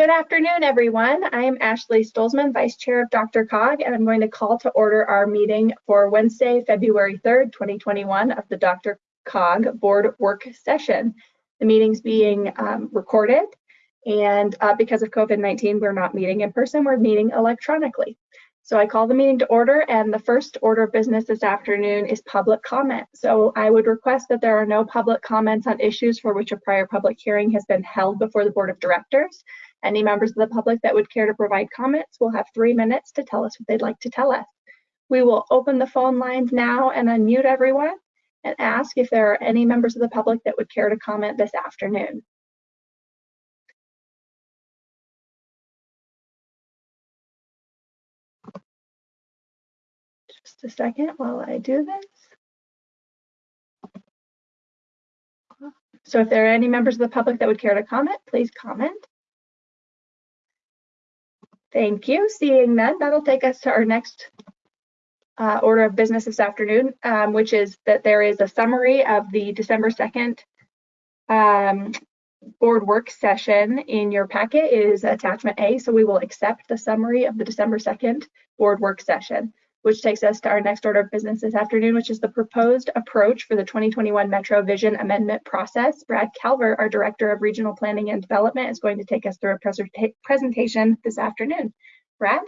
Good afternoon, everyone. I am Ashley Stolzmann, Vice Chair of DRCOG, and I'm going to call to order our meeting for Wednesday, February 3rd, 2021 of the Dr. Cog Board Work Session. The meeting's being um, recorded, and uh, because of COVID-19, we're not meeting in person, we're meeting electronically. So I call the meeting to order and the first order of business this afternoon is public comment. So I would request that there are no public comments on issues for which a prior public hearing has been held before the Board of Directors. Any members of the public that would care to provide comments will have three minutes to tell us what they'd like to tell us. We will open the phone lines now and unmute everyone and ask if there are any members of the public that would care to comment this afternoon. Just a second while I do this. So if there are any members of the public that would care to comment, please comment. Thank you. Seeing none, that'll take us to our next uh, order of business this afternoon, um, which is that there is a summary of the December 2nd um, board work session in your packet is attachment A. So we will accept the summary of the December 2nd board work session which takes us to our next order of business this afternoon, which is the proposed approach for the 2021 Metro Vision Amendment process. Brad Calvert, our Director of Regional Planning and Development, is going to take us through a presentation this afternoon. Brad?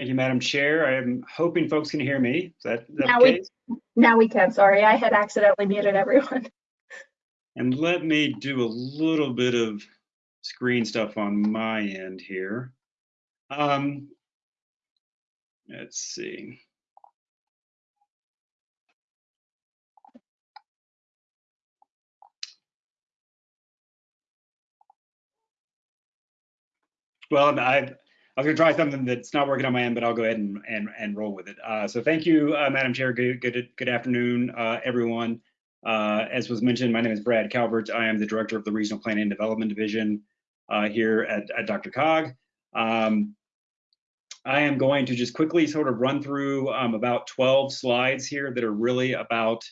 Thank you, Madam Chair. I am hoping folks can hear me. Is that, is that now, we, now we can. Sorry, I had accidentally muted everyone. And let me do a little bit of screen stuff on my end here. Um, let's see. Well, I, I was going to try something that's not working on my end, but I'll go ahead and, and, and roll with it. Uh, so thank you, uh, Madam Chair. Good, good, good afternoon, uh, everyone. Uh, as was mentioned, my name is Brad Calvert. I am the director of the Regional Planning and Development Division uh, here at, at, DRCOG. Um, I am going to just quickly sort of run through um, about 12 slides here that are really about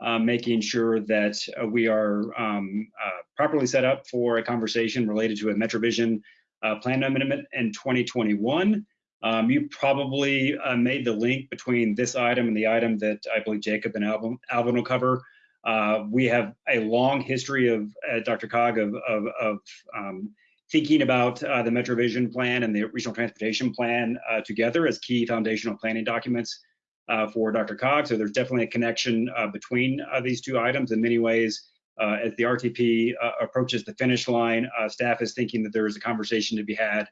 uh, making sure that uh, we are um, uh, properly set up for a conversation related to a MetroVision uh, plan amendment in 2021. Um, you probably made the link between this item and the item that I believe Jacob and Alvin, Alvin will cover uh, we have a long history of uh, DRCOG of, of, of um, thinking about uh, the MetroVision plan and the regional transportation plan uh, together as key foundational planning documents uh, for DRCOG. So there's definitely a connection uh, between these two items in many ways. as the RTP approaches the finish line, staff is thinking that there is a conversation to be had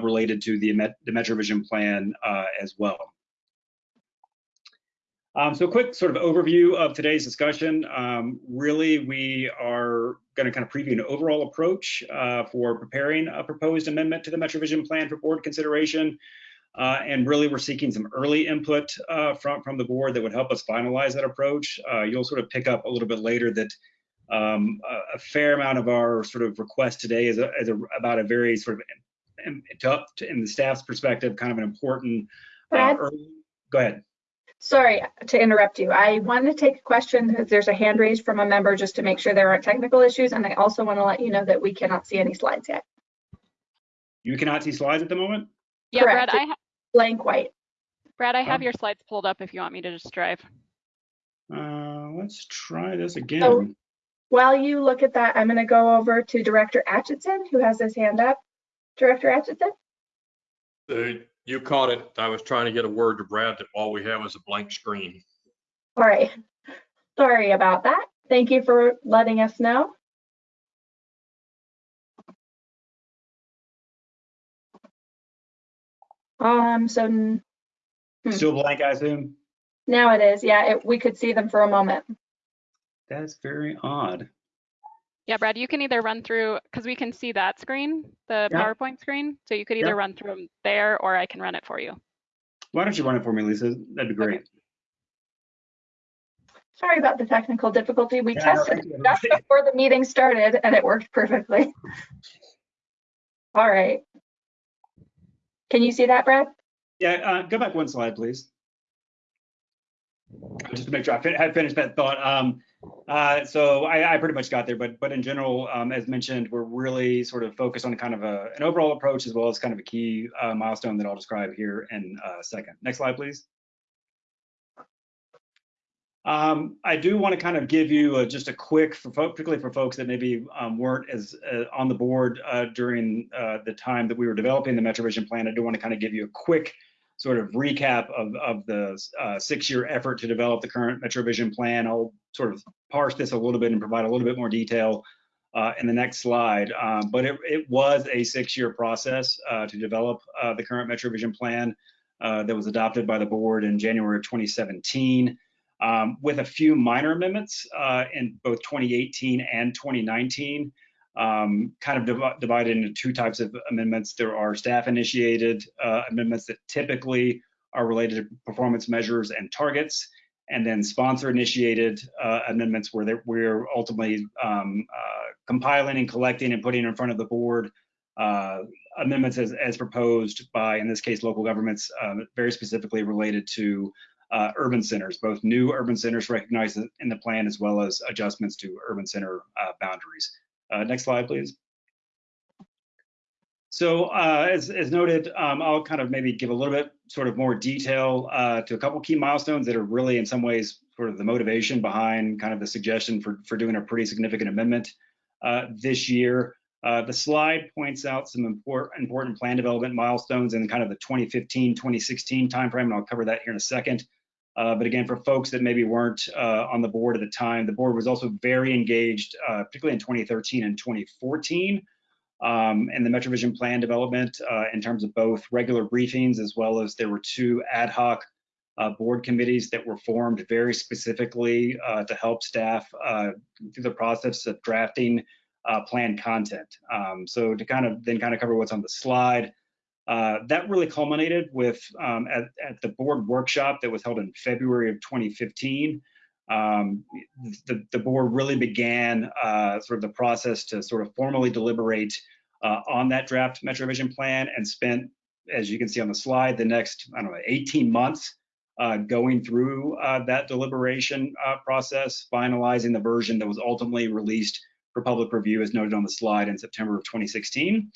related to the, the MetroVision plan as well. Um, so a quick sort of overview of today's discussion. Um, really, we are going to kind of preview an overall approach uh, for preparing a proposed amendment to the MetroVision plan for board consideration. Uh, and really, we're seeking some early input uh, from, from the board that would help us finalize that approach. Uh, you'll sort of pick up a little bit later that um, a, a, fair amount of our sort of request today is, a, is a, about a very sort of, in, in the staff's perspective, kind of an important uh, early, go ahead. Sorry to interrupt you. I want to take a question because there's a hand raised from a member just to make sure there aren't technical issues. And I also want to let you know that we cannot see any slides yet. You cannot see slides at the moment? Yeah, Correct. Brad, I have blank white. Brad, I have oh. your slides pulled up if you want me to just drive. Uh, let's try this again. So while you look at that, I'm going to go over to Director Atchison, who has his hand up. Director Atchison? Uh, you caught it. I was trying to get a word to Brad that all we have is a blank screen. All right. Sorry about that. Thank you for letting us know. Um, so hmm. still blank, I assume. Now it is. Yeah, it, we could see them for a moment. That's very odd. Yeah, Brad, you can either run through, because we can see that screen, the yeah. PowerPoint screen. So you could either yeah. run through them there or I can run it for you. Why don't you run it for me, Lisa? That'd be great. Okay. Sorry about the technical difficulty. We yeah, tested it just before the meeting started and it worked perfectly. All right. Can you see that, Brad? Yeah, uh, go back one slide, please. just to make sure I fin- had finished that thought. Um, uh, so I, I pretty much got there, but but in general, um, as mentioned, we're really sort of focused on kind of a, an overall approach as well as kind of a key uh, milestone that I'll describe here in a second. Next slide, please. Um, I do want to kind of give you a, just a quick, for fo- particularly for folks that maybe um, weren't as uh, on the board uh, during uh, the time that we were developing the MetroVision plan. I do want to kind of give you a quick sort of recap of, of the uh, six-year effort to develop the current MetroVision plan. I'll sort of parse this a little bit and provide a little bit more detail uh, in the next slide. Um, but it, it was a six-year process uh, to develop uh, the current MetroVision plan uh, that was adopted by the board in January of 2017 um, with a few minor amendments uh, in both 2018 and 2019. Um, kind of div divided into two types of amendments. There are staff initiated uh, amendments that typically are related to performance measures and targets, and then sponsor initiated uh, amendments where we're ultimately um, uh, compiling and collecting and putting in front of the board uh, amendments as, as, proposed by, in this case, local governments, um, very specifically related to uh, urban centers, both new urban centers recognized in the plan as well as adjustments to urban center uh, boundaries. Uh, next slide, please. So uh, as, as, noted, um, I'll kind of maybe give a little bit sort of more detail uh, to a couple key milestones that are really in some ways sort of the motivation behind kind of the suggestion for, for doing a pretty significant amendment uh, this year. Uh, the slide points out some important, important plan development milestones in kind of the 2015-2016 timeframe, and I'll cover that here in a second. Uh, but again, for folks that maybe weren't uh, on the board at the time, the board was also very engaged, uh, particularly in 2013 and 2014, um, in the MetroVision plan development uh, in terms of both regular briefings as well as there were two ad hoc uh, board committees that were formed very specifically uh, to help staff through the process of drafting plan content. Um, so to kind of then kind of cover what's on the slide, uh, that really culminated with um, at, at, the board workshop that was held in February of 2015. Um, the, the, board really began uh, sort of the process to sort of formally deliberate uh, on that draft MetroVision plan and spent, as you can see on the slide, the next, I don't know, 18 months uh, going through uh, that deliberation process, finalizing the version that was ultimately released for public review as noted on the slide in September of 2016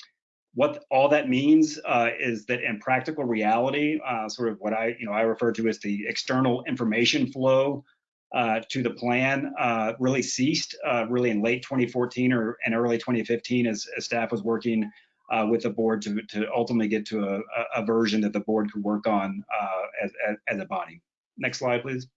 what all that means uh, is that in practical reality, uh, sort of what I, you know, I refer to as the external information flow uh, to the plan uh, really ceased uh, really in late 2014 or and early 2015 as, as staff was working uh, with the board to, to ultimately get to a, a version that the board could work on as, as, as, a body. Next slide, please.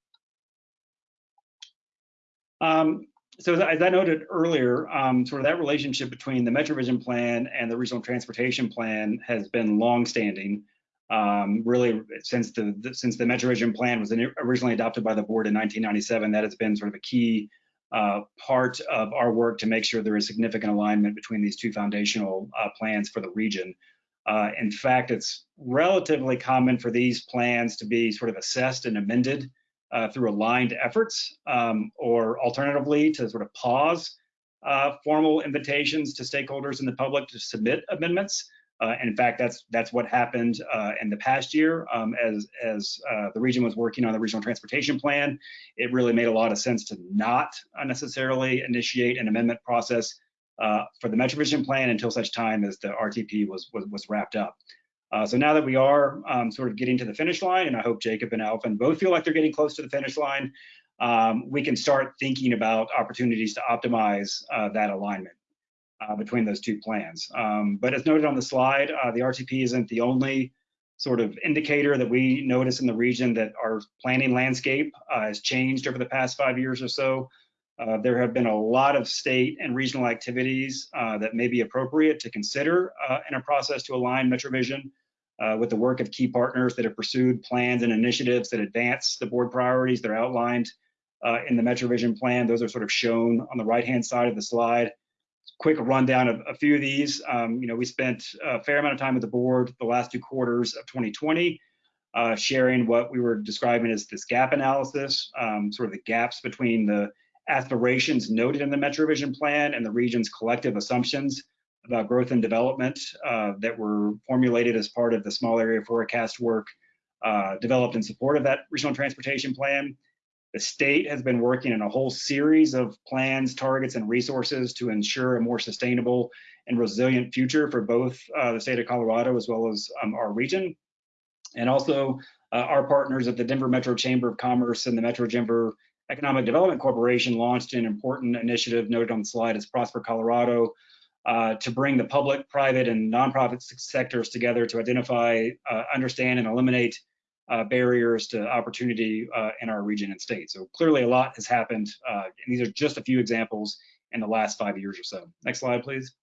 Um, so as I noted earlier, um, sort of that relationship between the MetroVision plan and the regional transportation plan has been longstanding. Um, really, since the, the, since the MetroVision plan was originally adopted by the board in 1997, that has been sort of a key uh, part of our work to make sure there is significant alignment between these two foundational uh, plans for the region. Uh, in fact, it's relatively common for these plans to be sort of assessed and amended uh, through aligned efforts, um, or alternatively to sort of pause uh, formal invitations to stakeholders in the public to submit amendments. Uh, and in fact, that's that's what happened uh, in the past year um, as as uh, the region was working on the regional transportation plan. It really made a lot of sense to not necessarily initiate an amendment process uh, for the MetroVision plan until such time as the RTP was was, was wrapped up. Uh, so now that we are um, sort of getting to the finish line, and I hope Jacob and Alvin both feel like they're getting close to the finish line, um, we can start thinking about opportunities to optimize uh, that alignment uh, between those two plans. Um, but as noted on the slide, uh, the RTP isn't the only sort of indicator that we notice in the region that our planning landscape uh, has changed over the past five years or so. Uh, there have been a lot of state and regional activities uh, that may be appropriate to consider uh, in a process to align MetroVision uh, with the work of key partners that have pursued plans and initiatives that advance the board priorities that are outlined uh, in the MetroVision plan. Those are sort of shown on the right-hand side of the slide. Quick rundown of a few of these. Um, you know, we spent a fair amount of time with the board the last two quarters of 2020 uh, sharing what we were describing as this gap analysis, um, sort of the gaps between the aspirations noted in the MetroVision plan and the region's collective assumptions about growth and development uh, that were formulated as part of the small area forecast work uh, developed in support of that regional transportation plan. The state has been working in a whole series of plans, targets, and resources to ensure a more sustainable and resilient future for both uh, the state of Colorado as well as um, our region. And also uh, our partners at the Denver Metro Chamber of Commerce and the Metro Denver Economic Development Corporation launched an important initiative noted on the slide as Prosper Colorado uh, to bring the public, private, and nonprofit sectors together to identify, uh, understand, and eliminate uh, barriers to opportunity uh, in our region and state. So clearly a lot has happened, uh, and these are just a few examples in the last five years or so. Next slide, please.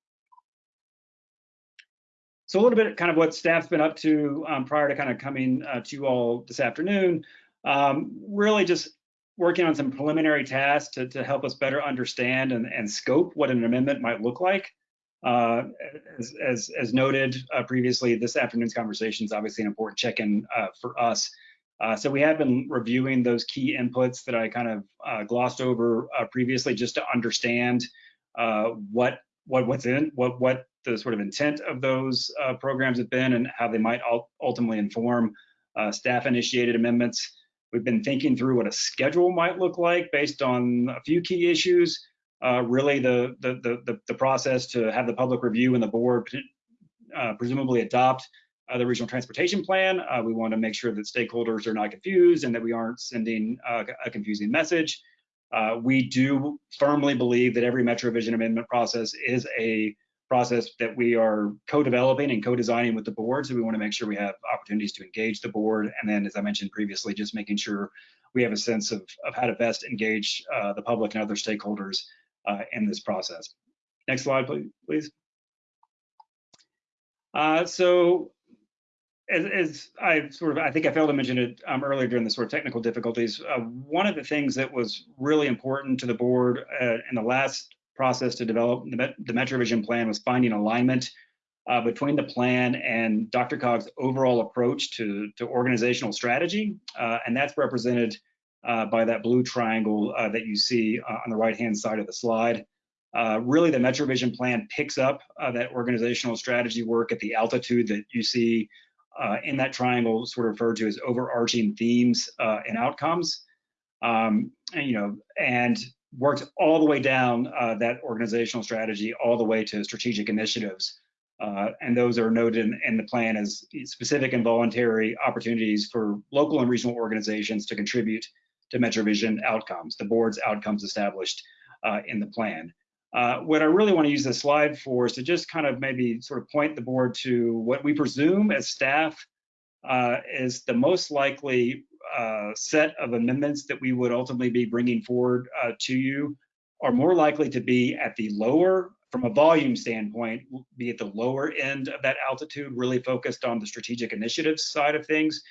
So a little bit kind of what staff's been up to um, prior to kind of coming to you all this afternoon. Um, really just working on some preliminary tasks to, to help us better understand and, and scope what an amendment might look like. Uh, as, as, as, noted uh, previously, this afternoon's conversation is obviously an important check-in uh, for us. Uh, so we have been reviewing those key inputs that I kind of uh, glossed over uh, previously, just to understand what what what's in what what the sort of intent of those programs have been and how they might ultimately inform staff-initiated amendments. We've been thinking through what a schedule might look like based on a few key issues uh, really the, the, the, the, process to have the public review and the board uh, presumably adopt uh, the regional transportation plan. Uh, we want to make sure that stakeholders are not confused and that we aren't sending uh, a confusing message. Uh, we do firmly believe that every MetroVision amendment process is a process that we are co-developing and co-designing with the board. So we want to make sure we have opportunities to engage the board. And then, as I mentioned previously, just making sure we have a sense of, of how to best engage the public and other stakeholders in this process. Next slide, please. Uh, so as, as, I sort of, I think I failed to mention it um, earlier during the sort of technical difficulties, uh, one of the things that was really important to the board uh, in the last process to develop the, the MetroVision plan was finding alignment uh, between the plan and DRCOG's overall approach to, to organizational strategy. Uh, and that's represented uh, by that blue triangle uh, that you see uh, on the right-hand side of the slide. Uh, really, the MetroVision plan picks up uh, that organizational strategy work at the altitude that you see in that triangle, sort of referred to as overarching themes and outcomes. Um, and, you know, and works all the way down that organizational strategy all the way to strategic initiatives. Uh, and those are noted in, in, the plan as specific and voluntary opportunities for local and regional organizations to contribute to MetroVision outcomes, the board's outcomes established uh, in the plan. Uh, what I really want to use this slide for is to just kind of maybe sort of point the board to what we presume as staff uh, is the most likely uh, set of amendments that we would ultimately be bringing forward uh, to you are more likely to be at the lower, from a volume standpoint, be at the lower end of that altitude, really focused on the strategic initiatives side of things,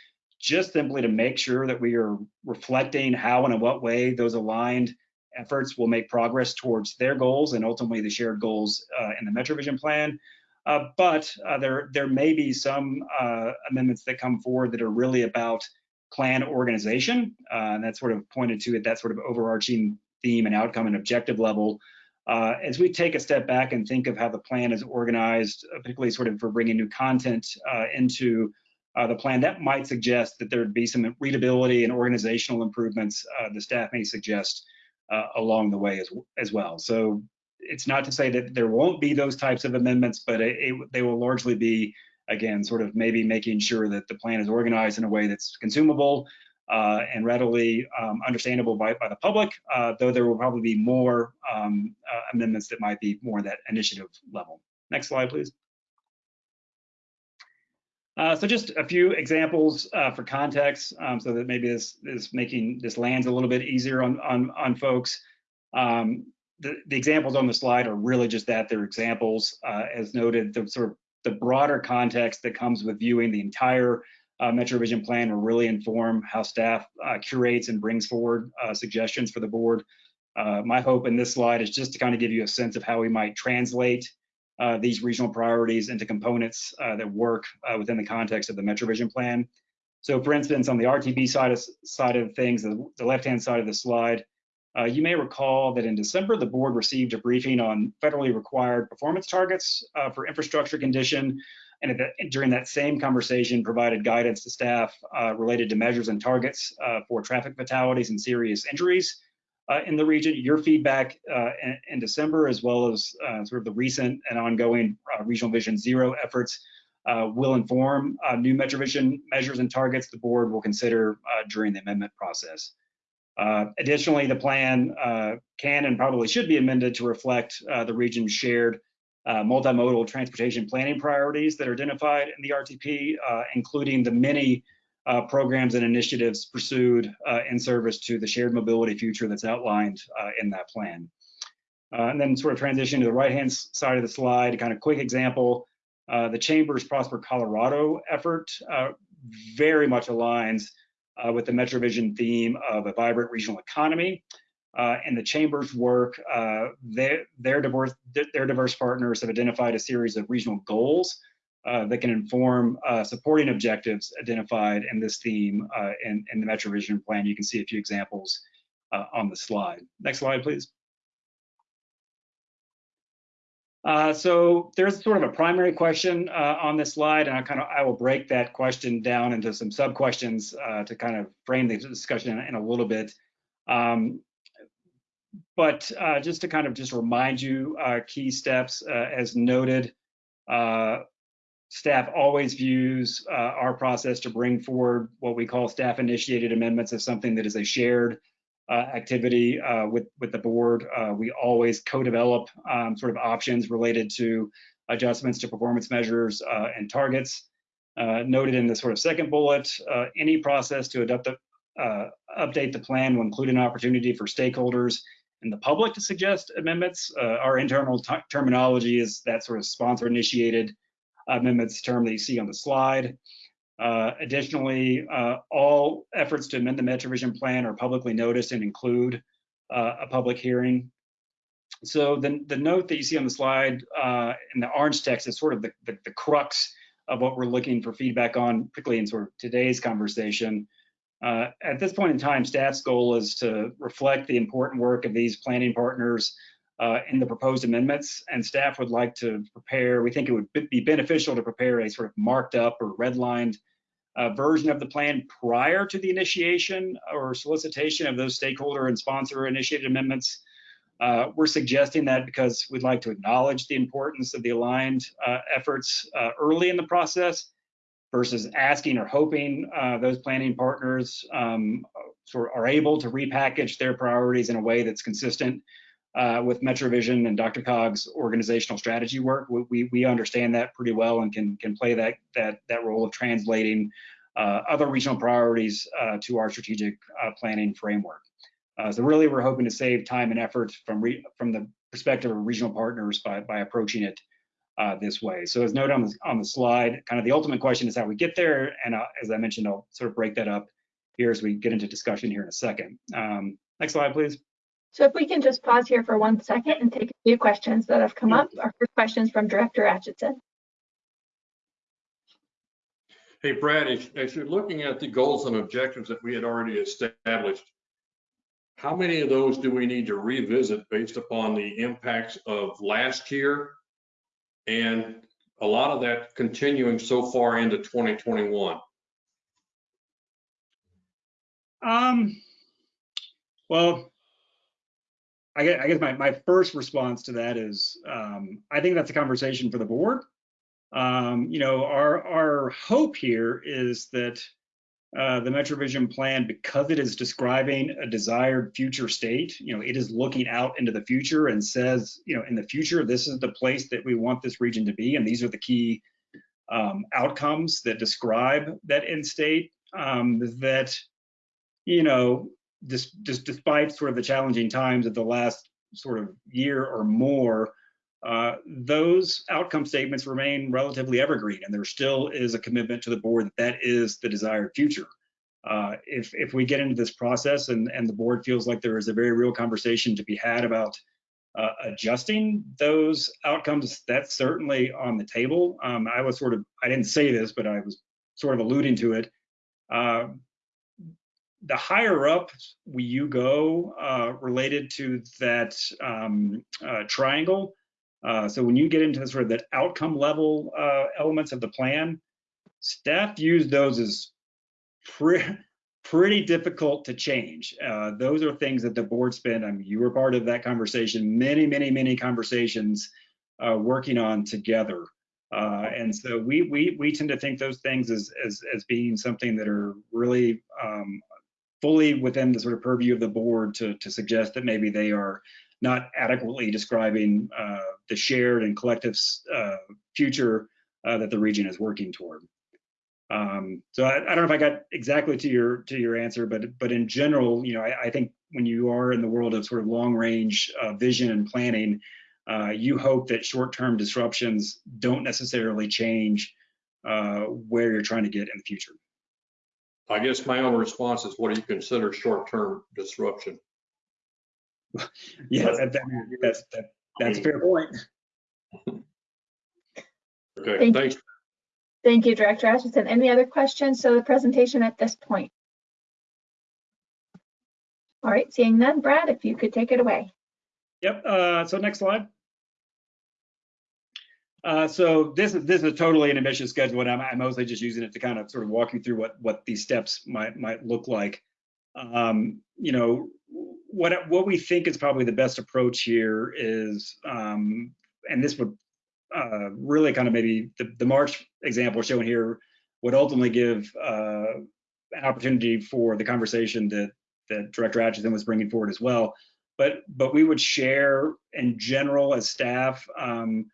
just simply to make sure that we are reflecting how and in what way those aligned efforts will make progress towards their goals and ultimately the shared goals uh, in the MetroVision plan. Uh, but uh, there, there may be some uh, amendments that come forward that are really about plan organization, uh, and that's sort of pointed to at that sort of overarching theme and outcome and objective level. Uh, as we take a step back and think of how the plan is organized, particularly sort of for bringing new content into the plan, that might suggest that there would be some readability and organizational improvements uh, the staff may suggest uh, along the way as, as well. So it's not to say that there won't be those types of amendments, but it, it, they will largely be, again, sort of maybe making sure that the plan is organized in a way that's consumable uh, and readily um, understandable by, by the public, uh, though there will probably be more um, uh, amendments that might be more that initiative level. Next slide, please. Uh, so just a few examples uh, for context, um, so that maybe this is making this lands a little bit easier on on, on folks. Um, the, the, examples on the slide are really just that they're examples, uh, as noted. The sort of the broader context that comes with viewing the entire uh, MetroVision plan will really inform how staff uh, curates and brings forward uh, suggestions for the board. my hope in this slide is just to kind of give you a sense of how we might translate uh, these regional priorities into components uh, that work uh, within the context of the MetroVision plan. So for instance, on the RTP side of, side of things, the, the left-hand side of the slide, uh, you may recall that in December, the board received a briefing on federally required performance targets uh, for infrastructure condition and the- during that same conversation, provided guidance to staff uh, related to measures and targets for traffic fatalities and serious injuries in the region. Your feedback uh, in, in December, as well as uh, sort of the recent and ongoing uh, Regional Vision Zero efforts, uh, will inform uh, new MetroVision measures and targets the board will consider uh, during the amendment process. Uh, additionally, the plan uh, can and probably should be amended to reflect uh, the region's shared uh, multimodal transportation planning priorities that are identified in the RTP, uh, including the many uh, programs and initiatives pursued uh, in service to the shared mobility future that's outlined uh, in that plan. Uh, and then sort of transition to the right-hand side of the slide, kind of quick example, uh, the Chamber's Prosper Colorado effort very much aligns with the MetroVision theme of a vibrant regional economy. Uh, and the chamber's work, uh, their, their, diverse, their diverse partners have identified a series of regional goals that can inform uh, supporting objectives identified in this theme uh, in, in the MetroVision plan. You can see a few examples uh, on the slide. Next slide, please. Uh, so there's sort of a primary question uh, on this slide, and I kind of I will break that question down into some sub questions uh, to kind of frame the discussion in, in a little bit. Um, but uh, just to kind of just remind you, uh, key steps uh, as noted, uh, staff always views uh, our process to bring forward what we call staff initiated amendments as something that is a shared uh, activity uh, with with the board. Uh, we always co-develop um, sort of options related to adjustments to performance measures uh, and targets. Uh, noted in the sort of second bullet, any process to adopt the, update the plan will include an opportunity for stakeholders and the public to suggest amendments. Our internal terminology is that sort of sponsor initiated amendments term that you see on the slide. Uh, additionally, uh, all efforts to amend the MetroVision plan are publicly noticed and include uh, a public hearing. So the, the note that you see on the slide uh, in the orange text is sort of the, the, the crux of what we're looking for feedback on, particularly in sort of today's conversation. Uh, at this point in time, staff's goal is to reflect the important work of these planning partners uh, in the proposed amendments, and staff would like to prepare, we think it would be beneficial to prepare a sort of marked up or redlined uh, version of the plan prior to the initiation or solicitation of those stakeholder and sponsor initiated amendments. Uh, we're suggesting that because we'd like to acknowledge the importance of the aligned uh, efforts uh, early in the process versus asking or hoping uh, those planning partners um, sort of are able to repackage their priorities in a way that's consistent uh, with MetroVision and DRCOG's organizational strategy work. We, we, understand that pretty well and can, can play that, that, that role of translating uh, other regional priorities uh, to our strategic uh, planning framework. Uh, so really, we're hoping to save time and effort from, from the perspective of regional partners by, by approaching it uh, this way. So as noted on the, on the slide, kind of the ultimate question is how we get there. And as I mentioned, I'll sort of break that up here as we get into discussion here in a second. Um, next slide, please. So if we can just pause here for one second and take a few questions that have come up. Our first question is from Director Atchison. Hey, Brad, as, as you're looking at the goals and objectives that we had already established, how many of those do we need to revisit based upon the impacts of last year? And a lot of that continuing so far into 2021? Um, well, I guess, I guess my, my first response to that is, um, I think that's a conversation for the board. Um, you know, our, our hope here is that uh, the MetroVision plan, because it is describing a desired future state, you know, it is looking out into the future and says, you know, in the future, this is the place that we want this region to be. And these are the key um, outcomes that describe that end state um, that, you know, dis, dis, despite sort of the challenging times of the last sort of year or more, uh, those outcome statements remain relatively evergreen, and there still is a commitment to the board that that is the desired future. Uh, if if we get into this process and and the board feels like there is a very real conversation to be had about uh, adjusting those outcomes, that's certainly on the table. Um, I was sort of I didn't say this, but I was sort of alluding to it. The higher up you go uh, related to that um, uh, triangle, Uh, so when you get into the sort of the outcome level uh, elements of the plan, staff views those as pre pretty difficult to change. Uh, those are things that the board spent, I mean, you were part of that conversation, many, many, many conversations uh, working on together. Uh, and so we, we, we tend to think those things as, as, as being something that are really um, fully within the sort of purview of the board to, to suggest that maybe they are not adequately describing uh, the shared and collective uh, future uh, that the region is working toward. Um, so I, I, don't know if I got exactly to your to your answer, but but in general, you know, I, I think when you are in the world of sort of long range uh, vision and planning, uh, you hope that short term disruptions don't necessarily change uh, where you're trying to get in the future. I guess my own response is, what do you consider short term disruption? yes, that, that, that's that, that's a fair point. Okay, Thank thanks. Thank you, Director Atchison. Any other questions So the presentation at this point? All right, seeing none, Brad, if you could take it away. Yep. Uh, so next slide. Uh, so this is this is totally an ambitious schedule, and I'm, I'm, mostly just using it to kind of sort of walk you through what what these steps might might look like. Um, you know, what what we think is probably the best approach here is, um, and this would uh, really kind of maybe the, the March example shown here would ultimately give uh, an opportunity for the conversation that that Director Atchison was bringing forward as well. But but we would share in general as staff um,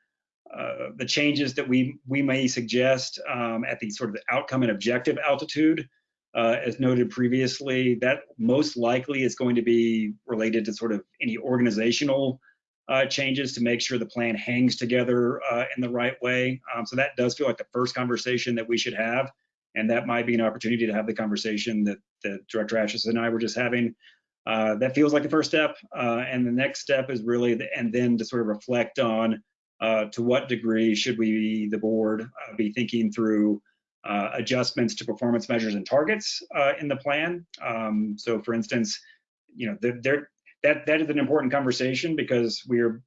uh, the changes that we we may suggest um, at the sort of the outcome and objective altitude. Uh, as noted previously, that most likely is going to be related to sort of any organizational uh, changes to make sure the plan hangs together uh, in the right way. Um, so that does feel like the first conversation that we should have. And that might be an opportunity to have the conversation that, that Director Atchison and I were just having. Uh, that feels like the first step. And the next step is really, the, and then to sort of reflect on uh, to what degree should we, the board, uh, be thinking through adjustments to performance measures and targets in the plan. Um, so for instance, you know, that that is an important conversation because we're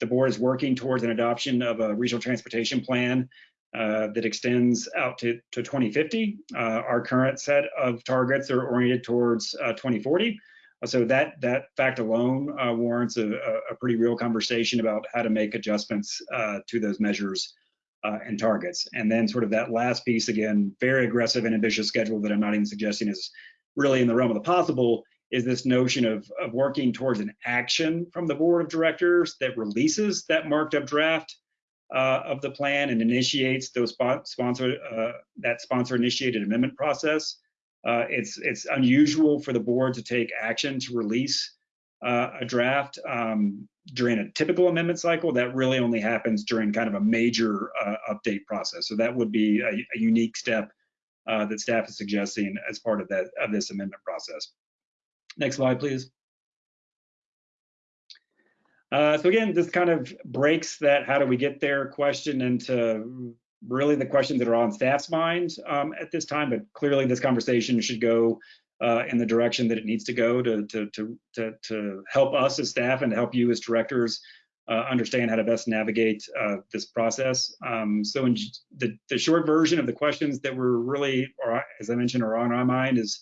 the board is working towards an adoption of a regional transportation plan uh, that extends out to, to 2050. Uh, our current set of targets are oriented towards uh, 2040. So that that fact alone uh, warrants a, a, pretty real conversation about how to make adjustments uh, to those measures uh, and targets. And then sort of that last piece, again, very aggressive and ambitious schedule that I'm not even suggesting is really in the realm of the possible, is this notion of, of working towards an action from the board of directors that releases that marked up draft uh, of the plan and initiates those sponsor uh, that sponsor initiated amendment process. Uh, it's it's unusual for the board to take action to release uh, a draft um, during a typical amendment cycle. That really only happens during kind of a major uh, update process. So that would be a, a unique step uh, that staff is suggesting as part of that of this amendment process. Next slide, please. Uh, so again, this kind of breaks that how do we get there question into really the questions that are on staff's minds um, at this time, but clearly this conversation should go uh, in the direction that it needs to go to, to, to, to, to help us as staff and to help you as directors uh, understand how to best navigate uh, this process. Um, so in the, the short version of the questions that were really, or as I mentioned, are on our mind is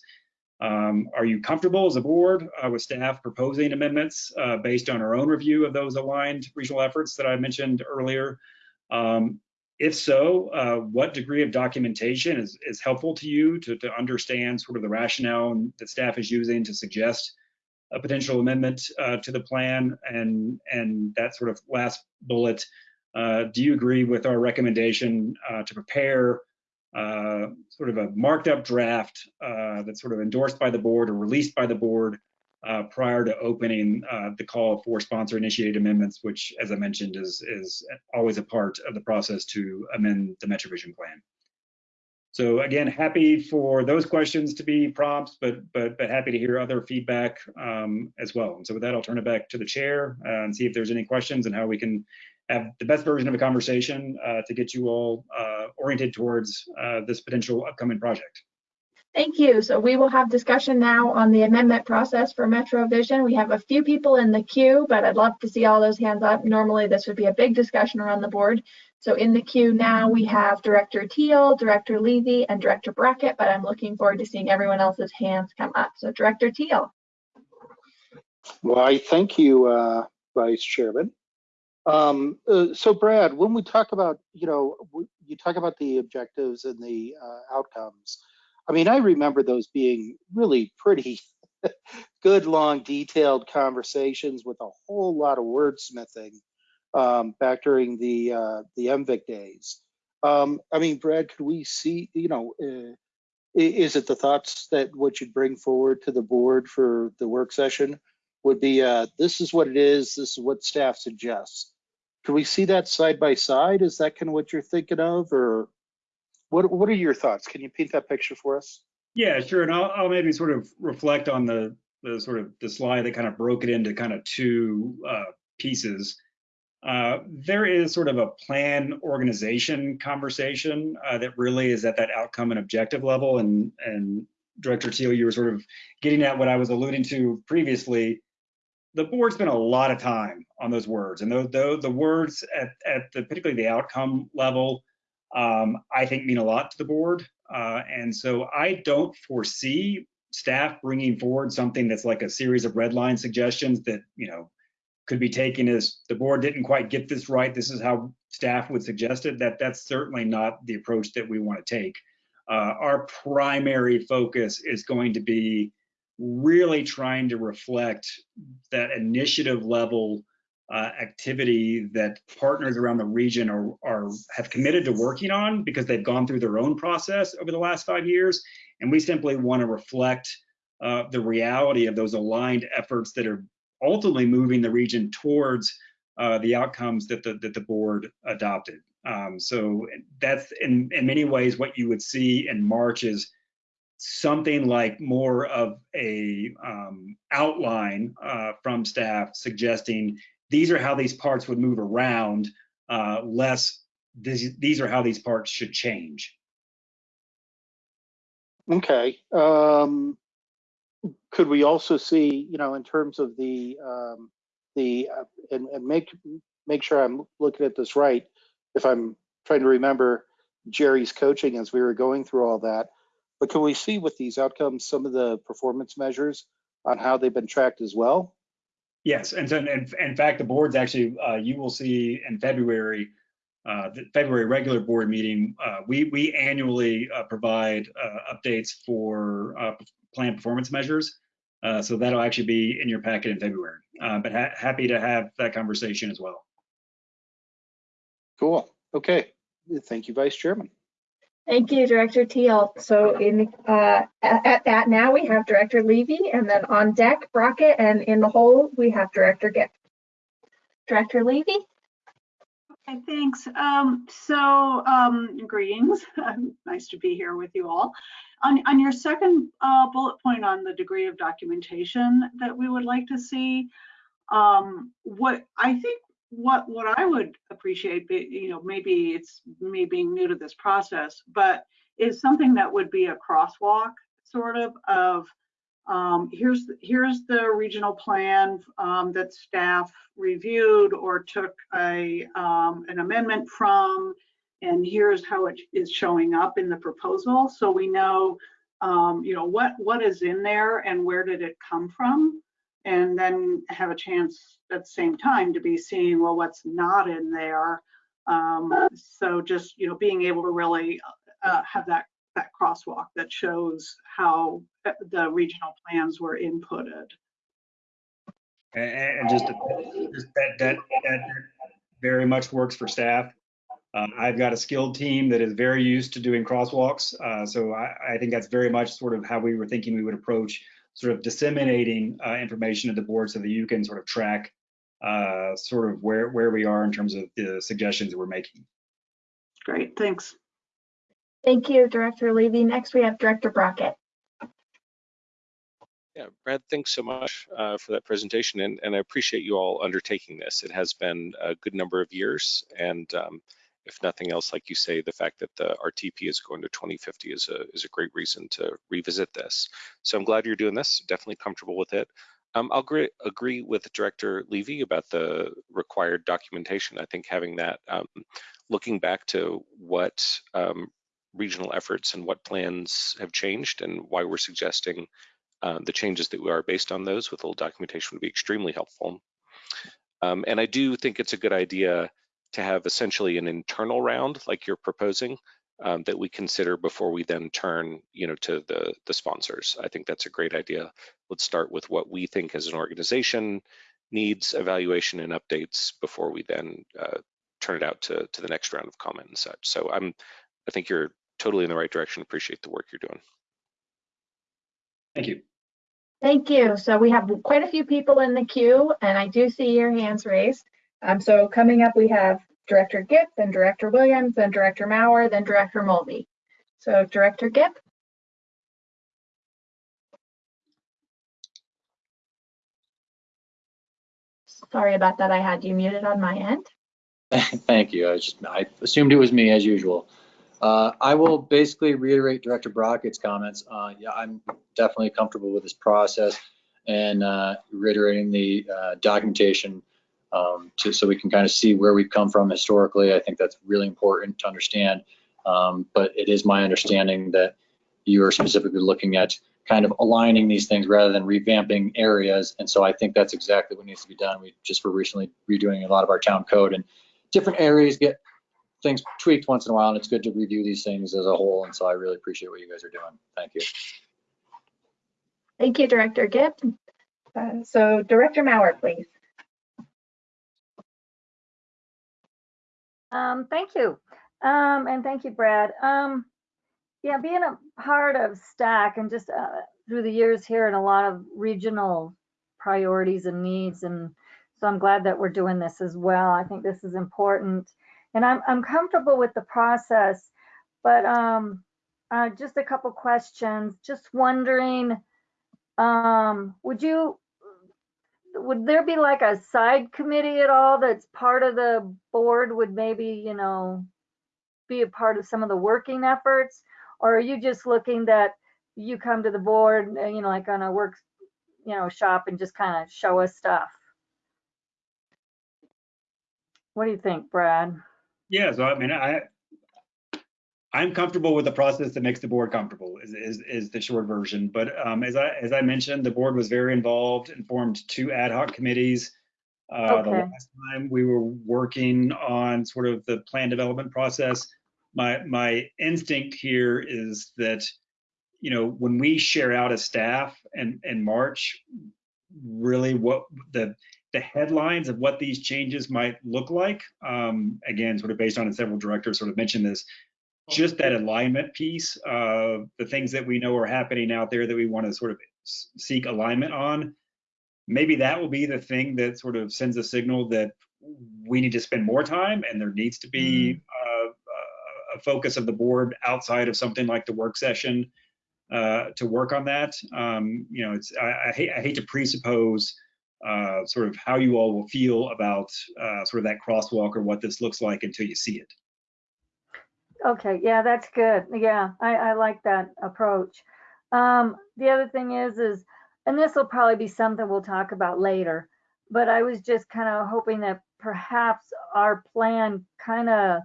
um, are you comfortable as a board uh, with staff proposing amendments uh, based on our own review of those aligned regional efforts that I mentioned earlier? Um, if so, uh, what degree of documentation is, is helpful to you to, to understand sort of the rationale that staff is using to suggest a potential amendment uh, to the plan? And, and that sort of last bullet, uh, do you agree with our recommendation uh, to prepare uh, sort of a marked up draft uh, that's sort of endorsed by the board or released by the board uh, prior to opening uh, the call for sponsor initiated amendments, which, as I mentioned, is, is always a part of the process to amend the MetroVision plan. So again, happy for those questions to be prompts, but but but happy to hear other feedback um, as well. And so with that, I'll turn it back to the chair uh, and see if there's any questions and how we can have the best version of a conversation uh, to get you all uh, oriented towards uh, this potential upcoming project. Thank you. So we will have discussion now on the amendment process for MetroVision. We have a few people in the queue, but I'd love to see all those hands up. Normally, this would be a big discussion around the board. So in the queue now, we have Director Teal, Director Levy, and Director Brockett, but I'm looking forward to seeing everyone else's hands come up. So Director Teal. I thank you, uh, Vice Chairman. Um, uh, so Brad, when we talk about, you know, you talk about the objectives and the uh, outcomes. I mean, I remember those being really pretty good, long, detailed conversations with a whole lot of wordsmithing um, back during the uh, the MVIC days. Um, I mean, Brad, could we see, you know, uh, is it the thoughts that what you'd bring forward to the board for the work session would be, uh, this is what it is, this is what staff suggests. Can we see that side by side? Is that kind of what you're thinking of, or what, what are your thoughts? Can you paint that picture for us? Yeah, sure. And I'll, I'll maybe sort of reflect on the, the sort of the slide that kind of broke it into kind of two uh, pieces. Uh, there is sort of a plan organization conversation uh, that really is at that outcome and objective level. And, and Director Teal, you were sort of getting at what I was alluding to previously. The board spent a lot of time on those words, and though the, the words at, at the particularly the outcome level, um, I think mean a lot to the board. Uh, and so I don't foresee staff bringing forward something that's like a series of red line suggestions that, you know, could be taken as the board didn't quite get this right. This is how staff would suggest it. That that's certainly not the approach that we want to take. Uh, our primary focus is going to be really trying to reflect that initiative level uh, activity that partners around the region are, are have committed to working on because they've gone through their own process over the last five years. And we simply want to reflect uh, the reality of those aligned efforts that are ultimately moving the region towards uh, the outcomes that the, that the board adopted. Um, so that's in, in many ways what you would see in March is something like more of a um, outline uh, from staff suggesting these are how these parts would move around, uh, less these, these are how these parts should change. Okay. Um, could we also see, you know, in terms of the, um, the, uh, and, and make, make sure I'm looking at this right, if I'm trying to remember Jerry's coaching as we were going through all that, but can we see with these outcomes, some of the performance measures on how they've been tracked as well? Yes, and so in, in fact, the board's actually, uh, you will see in February, uh, the February regular board meeting, uh, we, we annually uh, provide uh, updates for uh, plan performance measures. So that'll actually be in your packet in February, but ha happy to have that conversation as well. Cool. Okay. Thank you, Vice Chairman. Thank you, Director Teal. So in uh, at, at that now we have Director Levy, and then on deck Brockett, and in the hole we have Director Gibb. Director Levy. Okay, thanks. Um, so, um, greetings. nice to be here with you all. On, on your second uh, bullet point on the degree of documentation that we would like to see, um, what I think what what I would appreciate, you know, maybe it's me being new to this process, but is something that would be a crosswalk sort of of um, here's here's the regional plan um, that staff reviewed or took a um, an amendment from, and here's how it is showing up in the proposal, so we know um, you know what what is in there and where did it come from, and then have a chance at the same time to be seeing well what's not in there. Um, so just you know being able to really uh, have that that crosswalk that shows how uh, the regional plans were inputted. And, just, just that, that, that very much works for staff. Uh, I've got a skilled team that is very used to doing crosswalks. Uh, so I, I think that's very much sort of how we were thinking we would approach sort of disseminating uh, information to the board so that you can sort of track uh, sort of where, where we are in terms of the suggestions that we're making. Great, thanks. Thank you, Director Levy. Next we have Director Brockett. Yeah, Brad, thanks so much uh, for that presentation, and, and I appreciate you all undertaking this. It has been a good number of years, and um, if nothing else, like you say, the fact that the RTP is going to 2050 is a is a great reason to revisit this. So I'm glad you're doing this. Definitely comfortable with it. Um, I'll agree, agree with Director Levy about the required documentation. I think having that, um, looking back to what um, regional efforts and what plans have changed and why we're suggesting uh, the changes that we are based on those with a little documentation would be extremely helpful. Um, and I do think it's a good idea to have essentially an internal round like you're proposing um, that we consider before we then turn you know, to the, the sponsors. I think that's a great idea. Let's start with what we think as an organization needs evaluation and updates before we then uh, turn it out to, to the next round of comment and such. So I'm, I think you're totally in the right direction. Appreciate the work you're doing. Thank you. Thank you. So we have quite a few people in the queue and I do see your hands raised. Um, so coming up, we have Director Gipp, then Director Williams, then Director Maurer, then Director Mulvey. So Director Gipp? Sorry about that. I had you muted on my end. Thank you. I just, I assumed it was me as usual. Uh, I will basically reiterate Director Brockett's comments. Uh, yeah, I'm definitely comfortable with this process and uh, reiterating the uh, documentation um, to, so we can kind of see where we've come from historically. I think that's really important to understand. Um, but it is my understanding that you are specifically looking at kind of aligning these things rather than revamping areas. And so I think that's exactly what needs to be done. We just were recently redoing a lot of our town code and different areas get things tweaked once in a while and it's good to review these things as a whole. And so I really appreciate what you guys are doing. Thank you. Thank you, Director Gipp. Uh, so Director Maurer, please. Um, thank you. Um, and thank you, Brad. Um, yeah, being a part of STAC and just uh, through the years here and a lot of regional priorities and needs. And so I'm glad that we're doing this as well. I think this is important. And I'm, I'm comfortable with the process, but um, uh, just a couple questions. Just wondering, um, would you would there be like a side committee at all that's part of the board would maybe, you know, be a part of some of the working efforts? Or are you just looking that you come to the board, uh, you know, like on a work, you know, shop and just kind of show us stuff? What do you think, Brad? Yeah, so I mean, I, I'm comfortable with the process that makes the board comfortable is, is, is the short version. But um, as I as I mentioned, the board was very involved and formed two ad hoc committees. Uh, The last time we were working on sort of the plan development process, my my instinct here is that, you know, when we share out as staff and in March, really what the the headlines of what these changes might look like, um, again, sort of based on, and several directors sort of mentioned this, just that alignment piece, uh, the things that we know are happening out there that we want to sort of seek alignment on. Maybe that will be the thing that sort of sends a signal that we need to spend more time and there needs to be uh, a focus of the board outside of something like the work session uh, to work on that. Um, you know, it's I, I, hate, I hate to presuppose uh, sort of how you all will feel about uh, sort of that crosswalk or what this looks like until you see it. Okay, yeah, that's good. Yeah, I, I like that approach. Um, the other thing is, is, and this will probably be something we'll talk about later, but I was just kind of hoping that perhaps our plan kind of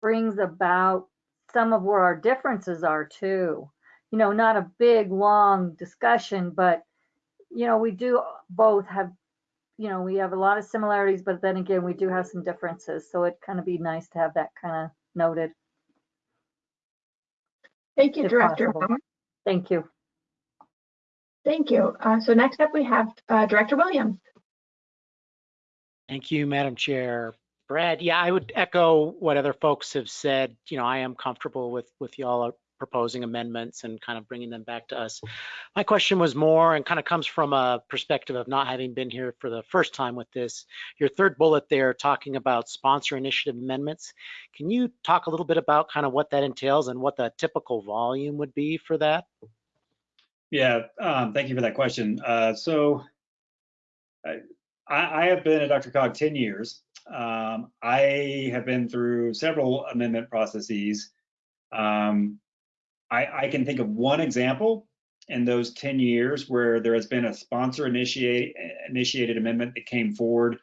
brings about some of where our differences are too. You know, not a big, long discussion, but, you know, we do both have, you know, we have a lot of similarities, but then again, we do have some differences. So it kind of be nice to have that kind of noted. Thank you, If Director possible. Maurer. Thank you. Thank you. Uh, so next up, we have uh, Director Williams. Thank you, Madam Chair. Brad, yeah, I would echo what other folks have said. You know, I am comfortable with with y'all proposing amendments and kind of bringing them back to us. My question was more and kind of comes from a perspective of not having been here for the first time with this. Your third bullet there talking about sponsor initiative amendments. Can you talk a little bit about kind of what that entails and what the typical volume would be for that? Yeah, um, thank you for that question. Uh, so I, I have been at DRCOG 10 years. Um, I have been through several amendment processes. Um, I, I can think of one example in those 10 years where there has been a sponsor initiate, initiated amendment that came forward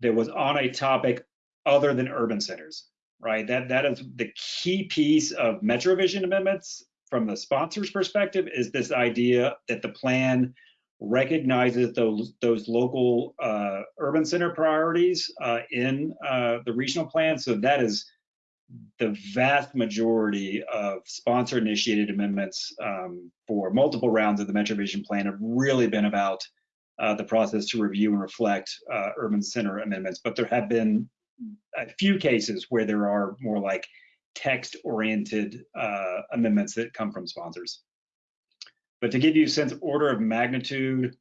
that was on a topic other than urban centers, right? That that is the key piece of MetroVision amendments from the sponsor's perspective is this idea that the plan recognizes those those local uh, urban center priorities uh, in uh, the regional plan. So that is the vast majority of sponsor initiated amendments um, for multiple rounds of the MetroVision plan have really been about uh, the process to review and reflect uh, urban center amendments. But there have been a few cases where there are more like text oriented uh, amendments that come from sponsors. But to give you a sense order of magnitude,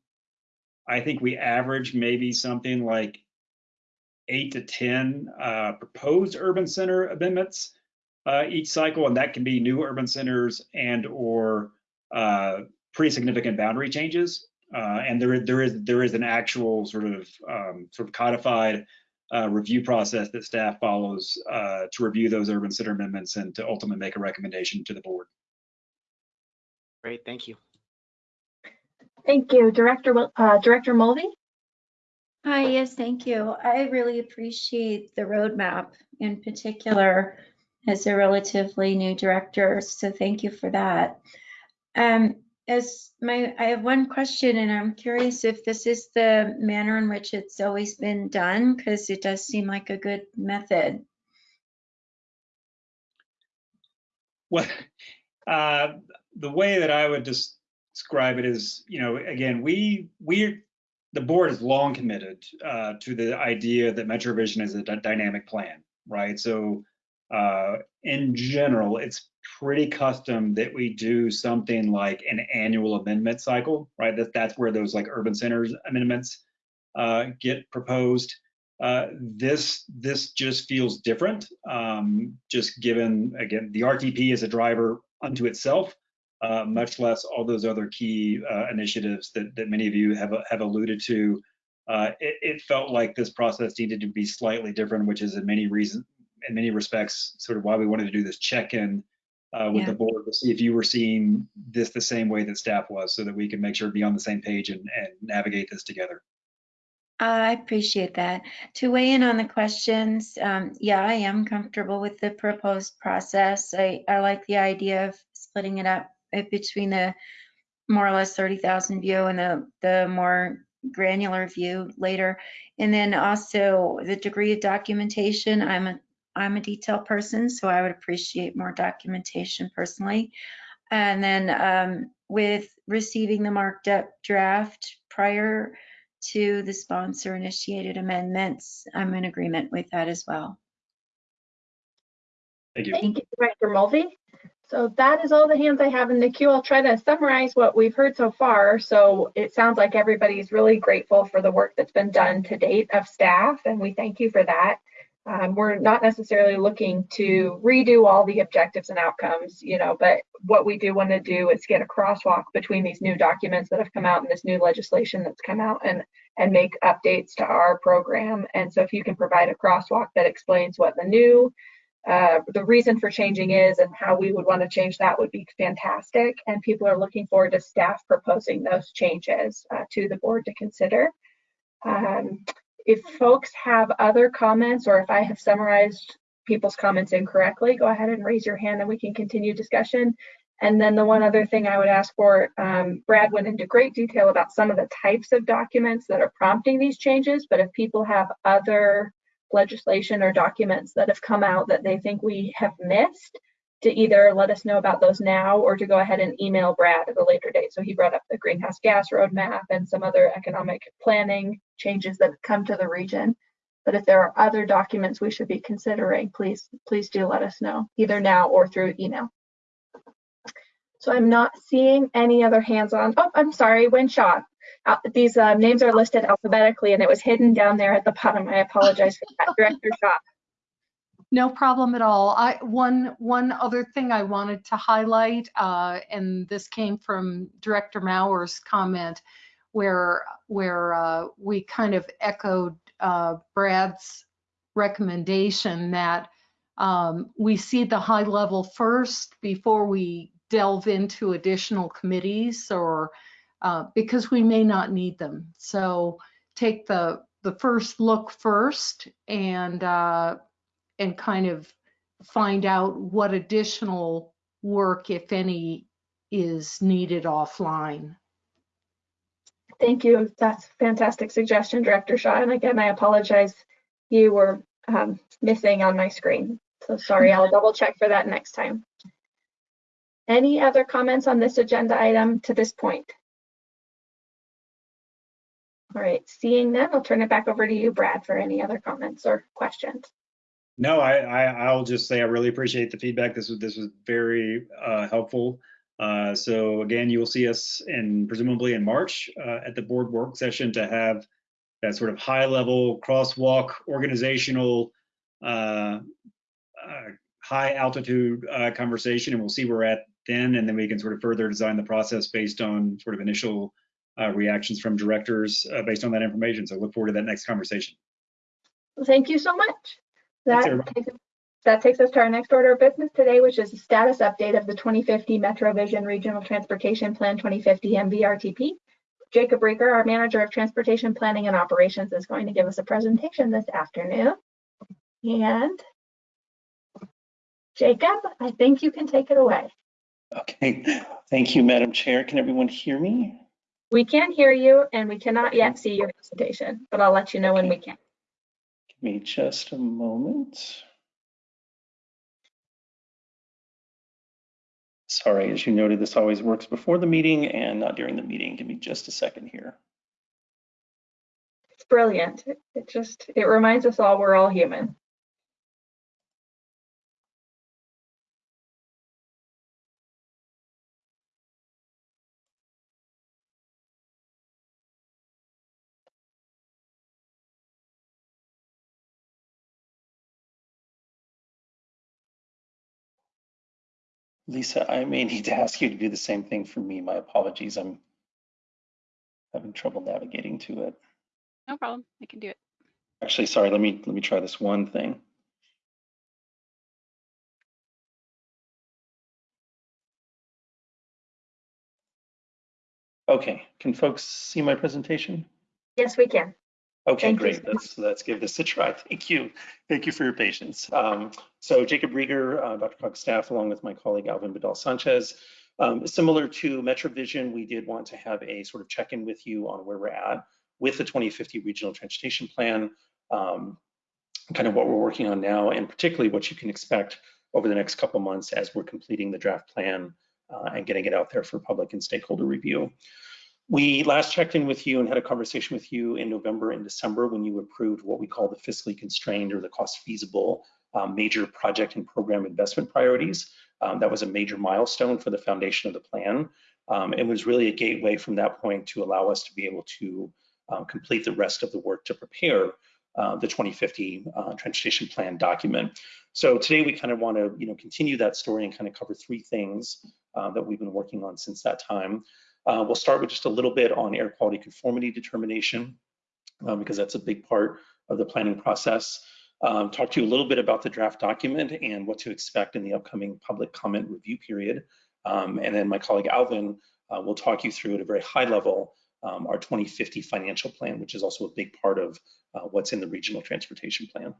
I think we average maybe something like eight to 10 uh, proposed urban center amendments uh, each cycle, and that can be new urban centers and or uh, pretty significant boundary changes. Uh, and there, there is there is an actual sort of um, sort of codified uh, review process that staff follows uh, to review those urban center amendments and to ultimately make a recommendation to the board. Great, thank you. Thank you, Director Wil- uh, Director Mulvey. Hi, yes, thank you. I really appreciate the roadmap in particular as a relatively new director, so thank you for that. Um, as my, I have one question and I'm curious if this is the manner in which it's always been done, because it does seem like a good method. Well, uh, the way that I would just describe it is, you know, again, we we the board is long committed uh, to the idea that MetroVision is a dynamic plan, right? So, uh, in general, it's pretty custom that we do something like an annual amendment cycle, right? That that's where those like urban centers amendments uh, get proposed. Uh, this this just feels different, um, just given again the RTP is a driver unto itself, uh, much less all those other key uh, initiatives that, that many of you have, have alluded to. Uh, it, it, felt like this process needed to be slightly different, which is in many reasons, in many respects, sort of why we wanted to do this check-in uh, with Yeah. the board to see if you were seeing this the same way that staff was, so that we can make sure to be on the same page and, and navigate this together. I appreciate that. To weigh in on the questions, um, yeah, I am comfortable with the proposed process. I, I like the idea of splitting it up uh, between the more or less 30,000 view and the, the more granular view later. And then also the degree of documentation. I'm a, I'm a detail person, so I would appreciate more documentation personally. And then um, with receiving the marked up draft prior to the sponsor initiated amendments, I'm in agreement with that as well. Thank you. Thank you, Director Mulvey. So that is all the hands I have in the queue. I'll try to summarize what we've heard so far. So it sounds like everybody's really grateful for the work that's been done to date of staff, and we thank you for that. Um, we're not necessarily looking to redo all the objectives and outcomes, you know, but what we do want to do is get a crosswalk between these new documents that have come out and this new legislation that's come out and and make updates to our program. And so if you can provide a crosswalk that explains what the new uh, the reason for changing is and how we would want to change that would be fantastic. And people are looking forward to staff proposing those changes uh, to the board to consider. Um, if folks have other comments or if I have summarized people's comments incorrectly, go ahead and raise your hand and we can continue discussion. And then the one other thing I would ask for, um, Brad went into great detail about some of the types of documents that are prompting these changes, but if people have other legislation or documents that have come out that they think we have missed, to either let us know about those now or to go ahead and email Brad at a later date. So he brought up the greenhouse gas roadmap and some other economic planning changes that come to the region. But if there are other documents we should be considering, please, please do let us know, either now or through email. So I'm not seeing any other hands on. Oh, I'm sorry, Wynne Shaw. These uh, names are listed alphabetically and it was hidden down there at the bottom. I apologize for that. Director Shaw. No problem at all. I, one, one other thing I wanted to highlight, uh, and this came from Director Mauer's comment, where, where uh, we kind of echoed uh, Brad's recommendation that um, we see the high level first before we delve into additional committees or uh, because we may not need them. So take the the first look first and uh, and kind of find out what additional work, if any, is needed offline. Thank you. That's a fantastic suggestion, Director Shaw. And again, I apologize. You were um, missing on my screen. So sorry, I'll double check for that next time. Any other comments on this agenda item to this point? All right, seeing none, I'll turn it back over to you, Brad, for any other comments or questions. No, I, I I'll just say I really appreciate the feedback. This was this was very uh, helpful. Uh, so again, you will see us in presumably in March uh, at the board work session to have that sort of high level crosswalk organizational uh, uh, high altitude uh, conversation, and we'll see where we're at then, and then we can sort of further design the process based on sort of initial uh, reactions from directors uh, based on that information. So look forward to that next conversation. Thank you so much. That everybody. takes, that takes us to our next order of business today, which is a status update of the 2050 MetroVision Regional Transportation Plan 2050 MVRTP. Jacob Riger, our Manager of Transportation Planning and Operations, is going to give us a presentation this afternoon. And Jacob, I think you can take it away. Okay, thank you, Madam Chair. Can everyone hear me? We can hear you and we cannot yet see your presentation, but I'll let you know when we can. Give me just a moment. Sorry, as you noted, this always works before the meeting and not during the meeting. Give me just a second here. It's brilliant. It- It just, it reminds us all we're all human. Lisa, I may need to ask you to do the same thing for me. My apologies. I'm having trouble navigating to it. No problem. I can do it. Actually, sorry, let me let me try this one thing. Okay, can folks see my presentation? Yes, we can. Okay, Thank great. so. Let's let's give this a try. Thank you. Thank you for your patience. Um, so Jacob Riger, uh, DRCOG's staff, along with my colleague Alvin Vidal Sanchez. Um, similar to MetroVision, we did want to have a sort of check-in with you on where we're at with the 2050 Regional Transportation Plan, um, kind of what we're working on now, and particularly what you can expect over the next couple months as we're completing the draft plan uh, and getting it out there for public and stakeholder review. We last checked in with you and had a conversation with you in November and December when you approved what we call the fiscally constrained or the cost feasible um, major project and program investment priorities. Um, that was a major milestone for the foundation of the plan. Um, it was really a gateway from that point to allow us to be able to uh, complete the rest of the work to prepare uh, the 2050 uh, transportation plan document. So today we kind of want to, you know, continue that story and kind of cover three things uh, that we've been working on since that time. Uh, we'll start with just a little bit on air quality conformity determination, uh, because that's a big part of the planning process. Um, talk to you a little bit about the draft document and what to expect in the upcoming public comment review period. Um, and then my colleague Alvin uh, will talk you through at a very high level um, our 2050 financial plan, which is also a big part of uh, what's in the regional transportation plan.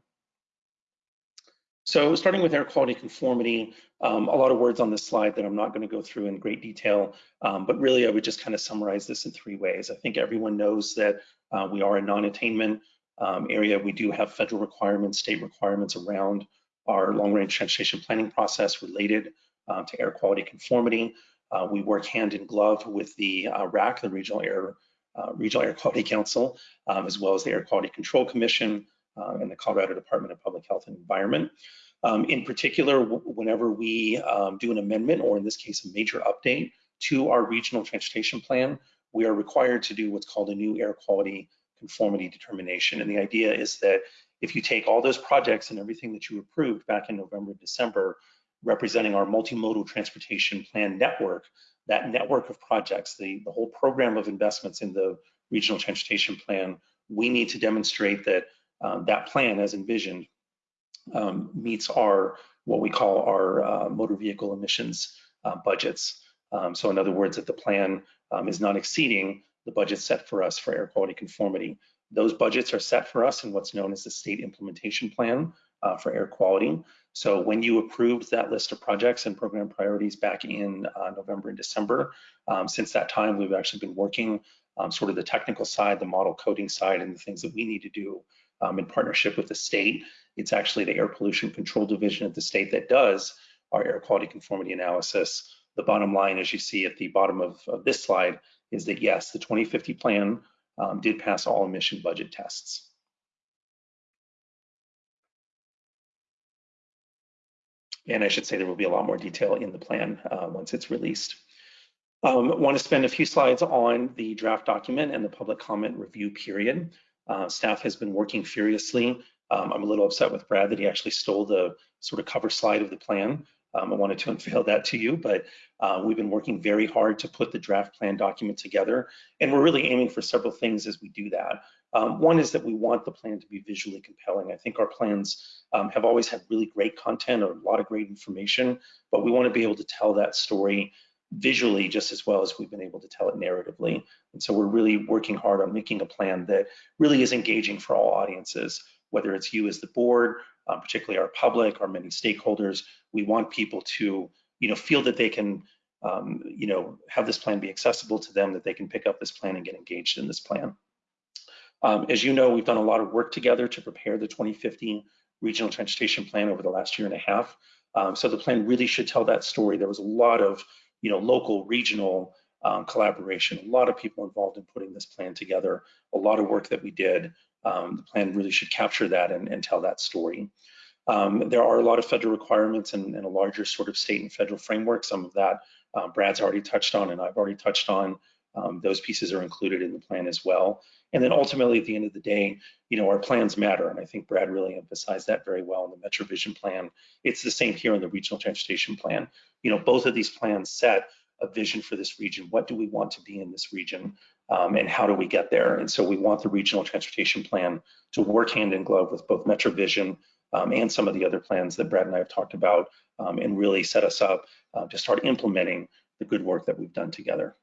So starting with air quality conformity, um, a lot of words on this slide that I'm not going to go through in great detail, um, but really I would just kind of summarize this in three ways. I think everyone knows that uh, we are a non-attainment um, area. We do have federal requirements, state requirements around our long-range transportation planning process related uh, to air quality conformity. Uh, we work hand in glove with the uh, RAC, the Regional Air uh, Regional Air Quality Council, um, as well as the Air Quality Control Commission uh, and the Colorado Department of Public Health and Environment. Um, in particular, whenever we um, do an amendment, or in this case, a major update to our regional transportation plan, we are required to do what's called a new air quality conformity determination. And the idea is that if you take all those projects and everything that you approved back in November, December, representing our multimodal transportation plan network, that network of projects, the, the whole program of investments in the regional transportation plan, we need to demonstrate that um, that plan as envisioned um, meets our, what we call our uh, motor vehicle emissions uh, budgets. Um, so in other words, that the plan um, is not exceeding the budget set for us for air quality conformity. Those budgets are set for us in what's known as the state implementation plan uh, for air quality. So when you approved that list of projects and program priorities back in uh, November and December, um, since that time, we've actually been working um, sort of the technical side, the model coding side, and the things that we need to do um, in partnership with the state. It's actually the Air Pollution Control Division at the state that does our air quality conformity analysis. The bottom line, as you see at the bottom of, of this slide, is that yes, the 2050 plan um, did pass all emission budget tests. And I should say there will be a lot more detail in the plan uh, once it's released. Um, want to spend a few slides on the draft document and the public comment review period. Uh, staff has been working furiously. Um, I'm a little upset with Brad that he actually stole the sort of cover slide of the plan. Um, I wanted to unveil that to you, but uh, we've been working very hard to put the draft plan document together. And we're really aiming for several things as we do that. Um, one is that we want the plan to be visually compelling. I think our plans um, have always had really great content or a lot of great information, but we want to be able to tell that story visually just as well as we've been able to tell it narratively. And so we're really working hard on making a plan that really is engaging for all audiences, whether it's you as the board, um, particularly our public, our many stakeholders. We want people to, you know, feel that they can, um, you know, have this plan be accessible to them, that they can pick up this plan and get engaged in this plan. Um, as you know, we've done a lot of work together to prepare the 2050 regional transportation plan over the last year and a half. Um, so the plan really should tell that story. There was a lot of you know, local, regional um, collaboration, a lot of people involved in putting this plan together, a lot of work that we did. Um, the plan really should capture that and, and tell that story. Um, there are a lot of federal requirements and, and, a larger sort of state and federal framework. Some of that uh, Brad's already touched on and I've already touched on. Um, those pieces are included in the plan as well. And then ultimately, at the end of the day, you know, our plans matter. And I think Brad really emphasized that very well in the Metro Vision plan. It's the same here in the Regional Transportation Plan. You know, both of these plans set a vision for this region. What do we want to be in this region? Um, and how do we get there? And so we want the Regional Transportation Plan to work hand in glove with both Metro Vision um, and some of the other plans that Brad and I have talked about um, and really set us up uh, to start implementing the good work that we've done together.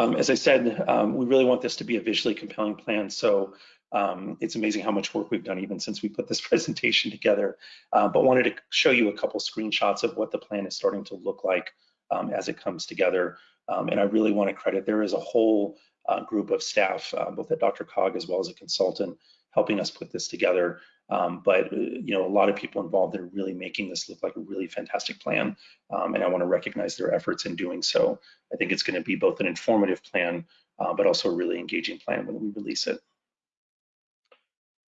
Um, as I said, um, we really want this to be a visually compelling plan. So um, it's amazing how much work we've done even since we put this presentation together. Uh, but wanted to show you a couple screenshots of what the plan is starting to look like um, as it comes together. Um, and I really want to credit, there is a whole uh, group of staff, uh, both at DRCOG as well as a consultant, helping us put this together. Um, but uh, you know, a lot of people involved that are really making this look like a really fantastic plan, um, and I want to recognize their efforts in doing so. I think it's going to be both an informative plan, uh, but also a really engaging plan when we release it.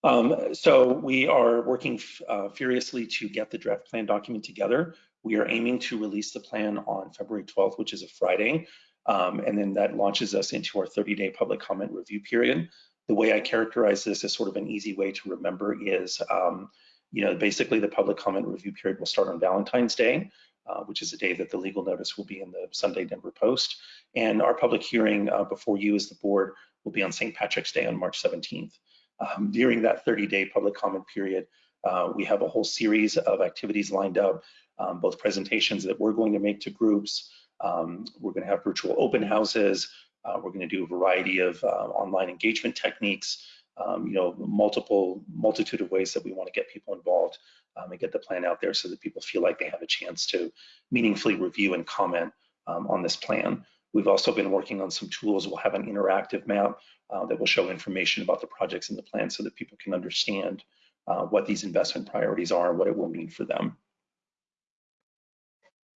Um, so we are working uh, furiously to get the draft plan document together. We are aiming to release the plan on February 12th, which is a Friday, um, and then that launches us into our 30-day public comment review period the way I characterize this as sort of an easy way to remember is, um, you know, basically the public comment review period will start on Valentine's Day, uh, which is the day that the legal notice will be in the Sunday Denver Post. And our public hearing uh, before you as the board will be on St. Patrick's Day on March 17th. Um, during that 30-day public comment period, uh, we have a whole series of activities lined up, um, both presentations that we're going to make to groups. Um, we're going to have virtual open houses. Uh, we're going to do a variety of uh, online engagement techniques, um, you know, multiple multitude of ways that we want to get people involved um, and get the plan out there so that people feel like they have a chance to meaningfully review and comment um, on this plan. We've also been working on some tools. We'll have an interactive map uh, that will show information about the projects in the plan so that people can understand uh, what these investment priorities are and what it will mean for them.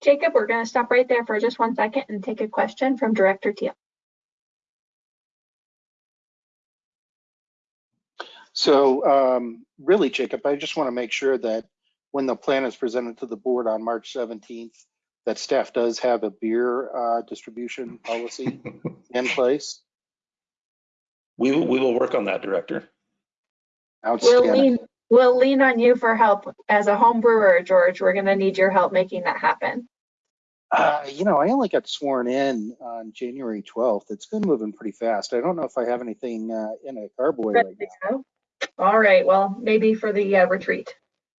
Jacob, we're going to stop right there for just one second and take a question from Director Teal. So um, really, Jacob, I just want to make sure that when the plan is presented to the board on March 17th, that staff does have a beer uh, distribution policy in place. We will, we will work on that, Director. We'll lean, we'll lean on you for help as a home brewer, George. We're going to need your help making that happen. Uh, you know, I only got sworn in on January 12th. It's been moving pretty fast. I don't know if I have anything uh, in a carboy right now. All right, well, maybe for the uh, retreat.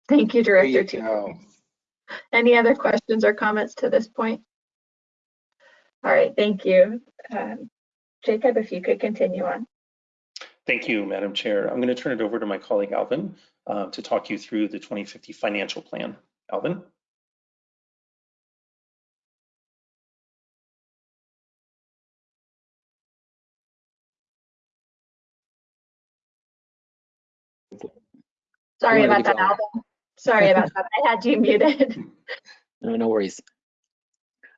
Thank you, There you Director. Tu. go. Any other questions or comments to this point? All right, thank you. Um, Jacob, if you could continue on. Thank you, Madam Chair. I'm going to turn it over to my colleague Alvin uh, to talk you through the 2050 financial plan. Alvin? Sorry about that. Alvin. Sorry about that. I had you muted. No, no worries.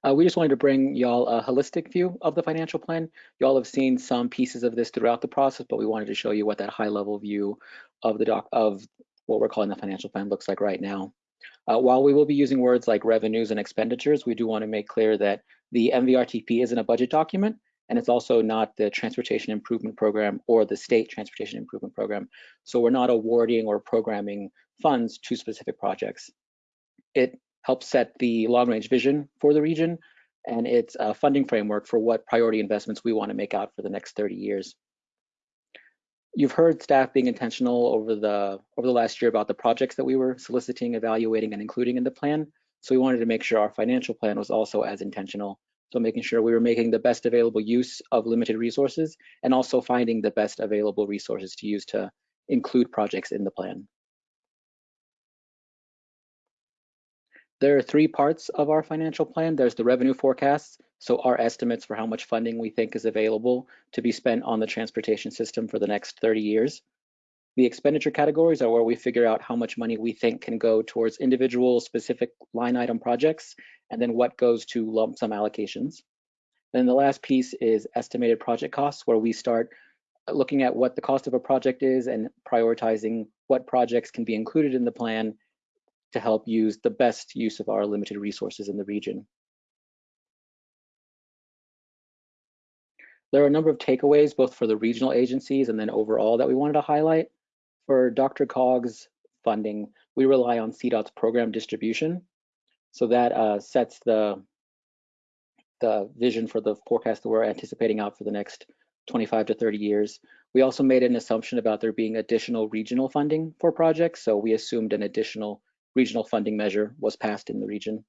Uh, we just wanted to bring y'all a holistic view of the financial plan. Y'all have seen some pieces of this throughout the process, but we wanted to show you what that high level view of the doc of what we're calling the financial plan looks like right now. Uh, while we will be using words like revenues and expenditures, we do want to make clear that the MVRTP isn't a budget document, and it's also not the Transportation Improvement Program or the State Transportation Improvement Program. So we're not awarding or programming funds to specific projects. It helps set the long range vision for the region and it's a funding framework for what priority investments we want to make out for the next 30 years. You've heard staff being intentional over the over the last year about the projects that we were soliciting, evaluating, and including in the plan. So we wanted to make sure our financial plan was also as intentional. So making sure we were making the best available use of limited resources and also finding the best available resources to use to include projects in the plan. There are three parts of our financial plan. There's the revenue forecasts, so our estimates for how much funding we think is available to be spent on the transportation system for the next 30 years. The expenditure categories are where we figure out how much money we think can go towards individual specific line item projects, and then what goes to lump sum allocations. Then the last piece is estimated project costs, where we start looking at what the cost of a project is and prioritizing what projects can be included in the plan to help use the best use of our limited resources in the region. There are a number of takeaways, both for the regional agencies and then overall that we wanted to highlight. For DRCOG's funding, we rely on CDOT's program distribution. So that uh, sets the, the vision for the forecast that we're anticipating out for the next 25 to 30 years. We also made an assumption about there being additional regional funding for projects. So we assumed an additional regional funding measure was passed in the region.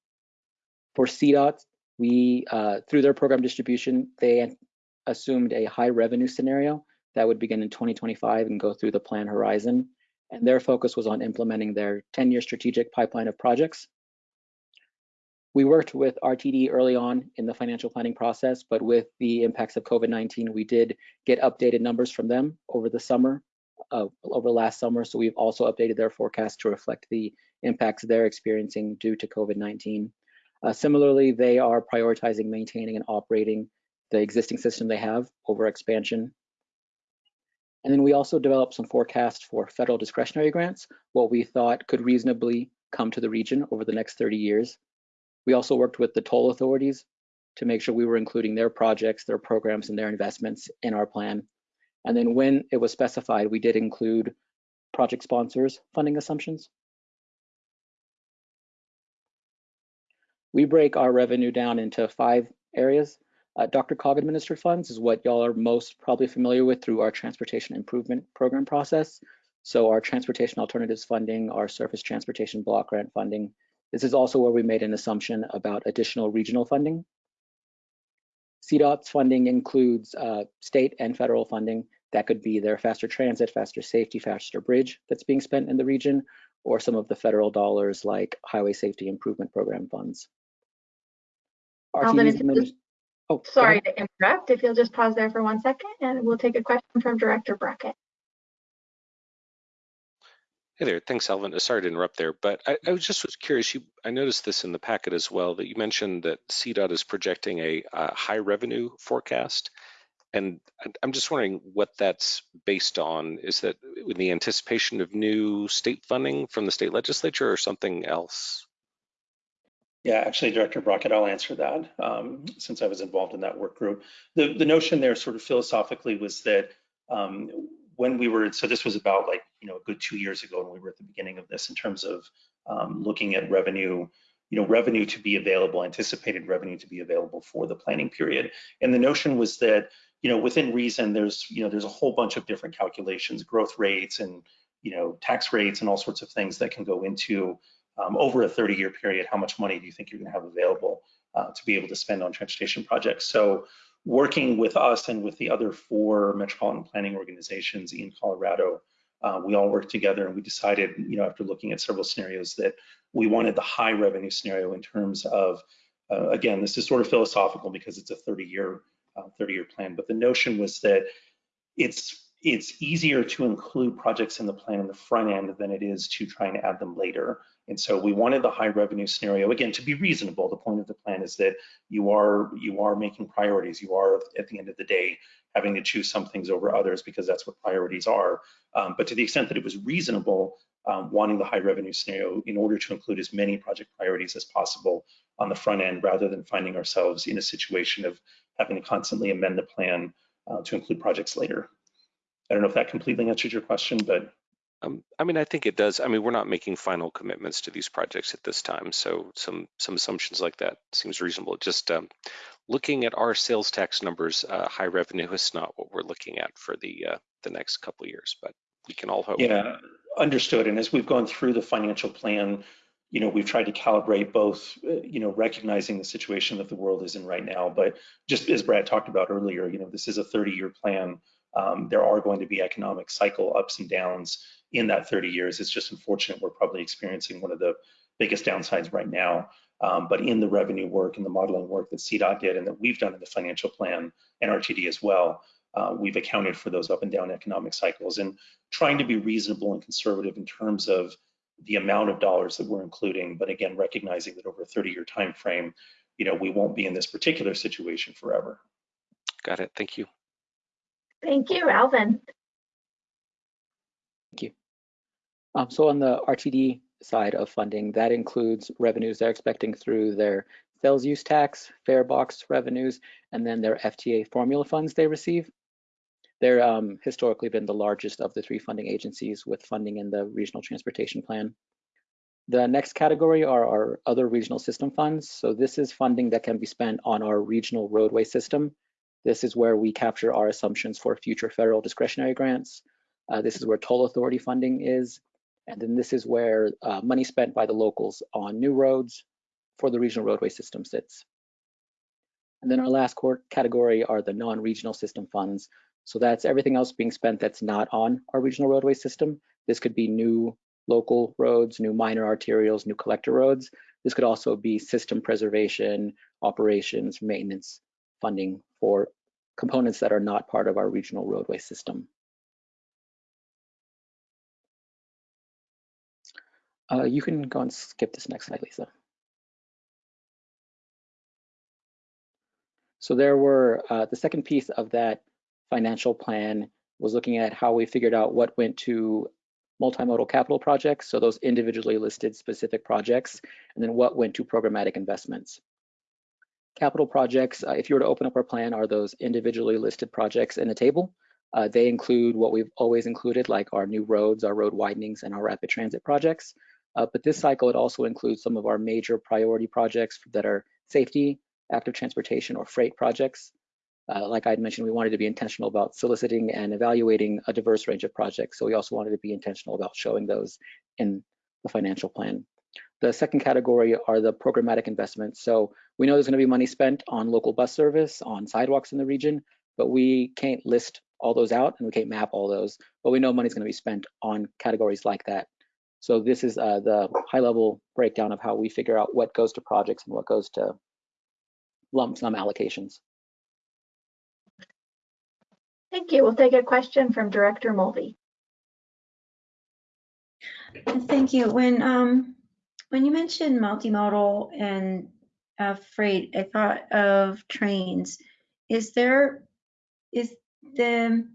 For CDOT, we, uh, through their program distribution, they assumed a high revenue scenario that would begin in 2025 and go through the plan horizon. And their focus was on implementing their 10-year strategic pipeline of projects. We worked with RTD early on in the financial planning process, but with the impacts of COVID-19, we did get updated numbers from them over the summer, uh, over last summer. So we've also updated their forecast to reflect the impacts they're experiencing due to COVID-19. Uh, similarly, they are prioritizing maintaining and operating the existing system they have over expansion. And then we also developed some forecasts for federal discretionary grants, what we thought could reasonably come to the region over the next 30 years. We also worked with the toll authorities to make sure we were including their projects, their programs, and their investments in our plan. And then when it was specified, we did include project sponsors funding assumptions. We break our revenue down into five areas. Uh, DRCOG administered funds is what y'all are most probably familiar with through our transportation improvement program process. So our transportation alternatives funding, our surface transportation block grant funding. This is also where we made an assumption about additional regional funding. CDOT's funding includes uh, state and federal funding. That could be their faster transit, faster safety, faster bridge that's being spent in the region, or some of the federal dollars like highway safety improvement program funds. Alvin, RTD's if you adminis- just- oh, Sorry to interrupt. If you'll just pause there for one second and we'll take a question from Director Brockett. Hey there, thanks, Alvin. Uh, Sorry to interrupt there, but I, I was just was curious. You, I noticed this in the packet as well that you mentioned that CDOT is projecting a, uh high revenue forecast, and I- I'm just wondering what that's based on. Is that in the anticipation of new state funding from the state legislature or something else? Yeah, actually, Director Brockett, I'll answer that um, since I was involved in that work group. The, the notion there sort of philosophically was that um, when we were, so this was about like, you know, a good two years ago when we were at the beginning of this in terms of um, looking at revenue, you know, revenue to be available, anticipated revenue to be available for the planning period. And the notion was that, you know, within reason, there's, you know, there's a whole bunch of different calculations, growth rates and, you know, tax rates and all sorts of things that can go into um, over a 30 year period, how much money do you think you're gonna have available uh, to be able to spend on transportation projects? So working with us and with the other four metropolitan planning organizations in Colorado, uh, we all worked together and we decided, you know, after looking at several scenarios that we wanted the high revenue scenario in terms of, uh, again, this is sort of philosophical because it's a 30 year, uh, 30 year plan, but the notion was that it's it's easier to include projects in the plan in the front end than it is to try and add them later. And so we wanted the high revenue scenario again to be reasonable. The point of the plan is that you are you are making priorities. You are at the end of the day having to choose some things over others because that's what priorities are. Um, but to the extent that it was reasonable, um, wanting the high revenue scenario in order to include as many project priorities as possible on the front end, rather than finding ourselves in a situation of having to constantly amend the plan uh, to include projects later. I don't know if that completely answered your question, but Um, I mean, I think it does. I mean, we're not making final commitments to these projects at this time, so some some assumptions like that seems reasonable. Just um, looking at our sales tax numbers, uh, high revenue is not what we're looking at for the uh, the next couple years, but we can all hope. yeah, understood. And as we've gone through the financial plan, you know, we've tried to calibrate both, uh, you know, recognizing the situation that the world is in right now, but just as Brad talked about earlier, you know, this is a 30-year plan. Um, there are going to be economic cycle ups and downs in that 30 years. It's just unfortunate we're probably experiencing one of the biggest downsides right now. Um, but in the revenue work and the modeling work that CDOT did and that we've done in the financial plan and RTD as well, uh, we've accounted for those up and down economic cycles and trying to be reasonable and conservative in terms of the amount of dollars that we're including. But again, recognizing that over a 30 year time frame, you know, we won't be in this particular situation forever. Got it. Thank you. Thank you, Alvin. Thank you. Um, so on the RTD side of funding, that includes revenues they're expecting through their sales use tax, fare box revenues, and then their FTA formula funds they receive. They're um, historically been the largest of the three funding agencies with funding in the regional transportation plan. The next category are our other regional system funds. So this is funding that can be spent on our regional roadway system. This is where we capture our assumptions for future federal discretionary grants. Uh, this is where toll authority funding is. And then this is where uh, money spent by the locals on new roads for the regional roadway system sits. And then our last category are the non-regional system funds. So that's everything else being spent that's not on our regional roadway system. This could be new local roads, new minor arterials, new collector roads. This could also be system preservation, operations, maintenance funding for components that are not part of our regional roadway system. Uh, you can go and skip this next slide, Lisa. So there were, uh, the second piece of that financial plan was looking at how we figured out what went to multimodal capital projects, so those individually listed specific projects, and then what went to programmatic investments. Capital projects, uh, if you were to open up our plan, are those individually listed projects in a table. Uh, they include what we've always included, like our new roads, our road widenings, and our rapid transit projects. Uh, but this cycle, it also includes some of our major priority projects that are safety, active transportation, or freight projects. Uh, like I had mentioned, we wanted to be intentional about soliciting and evaluating a diverse range of projects. So we also wanted to be intentional about showing those in the financial plan. The second category are the programmatic investments. So we know there's gonna be money spent on local bus service, on sidewalks in the region, but we can't list all those out and we can't map all those, but we know money's gonna be spent on categories like that. So this is uh, the high level breakdown of how we figure out what goes to projects and what goes to lump sum allocations. Thank you. We'll take a question from Director Mulvey. Thank you. When um when you mentioned multimodal and uh, freight, I thought of trains. Is there is the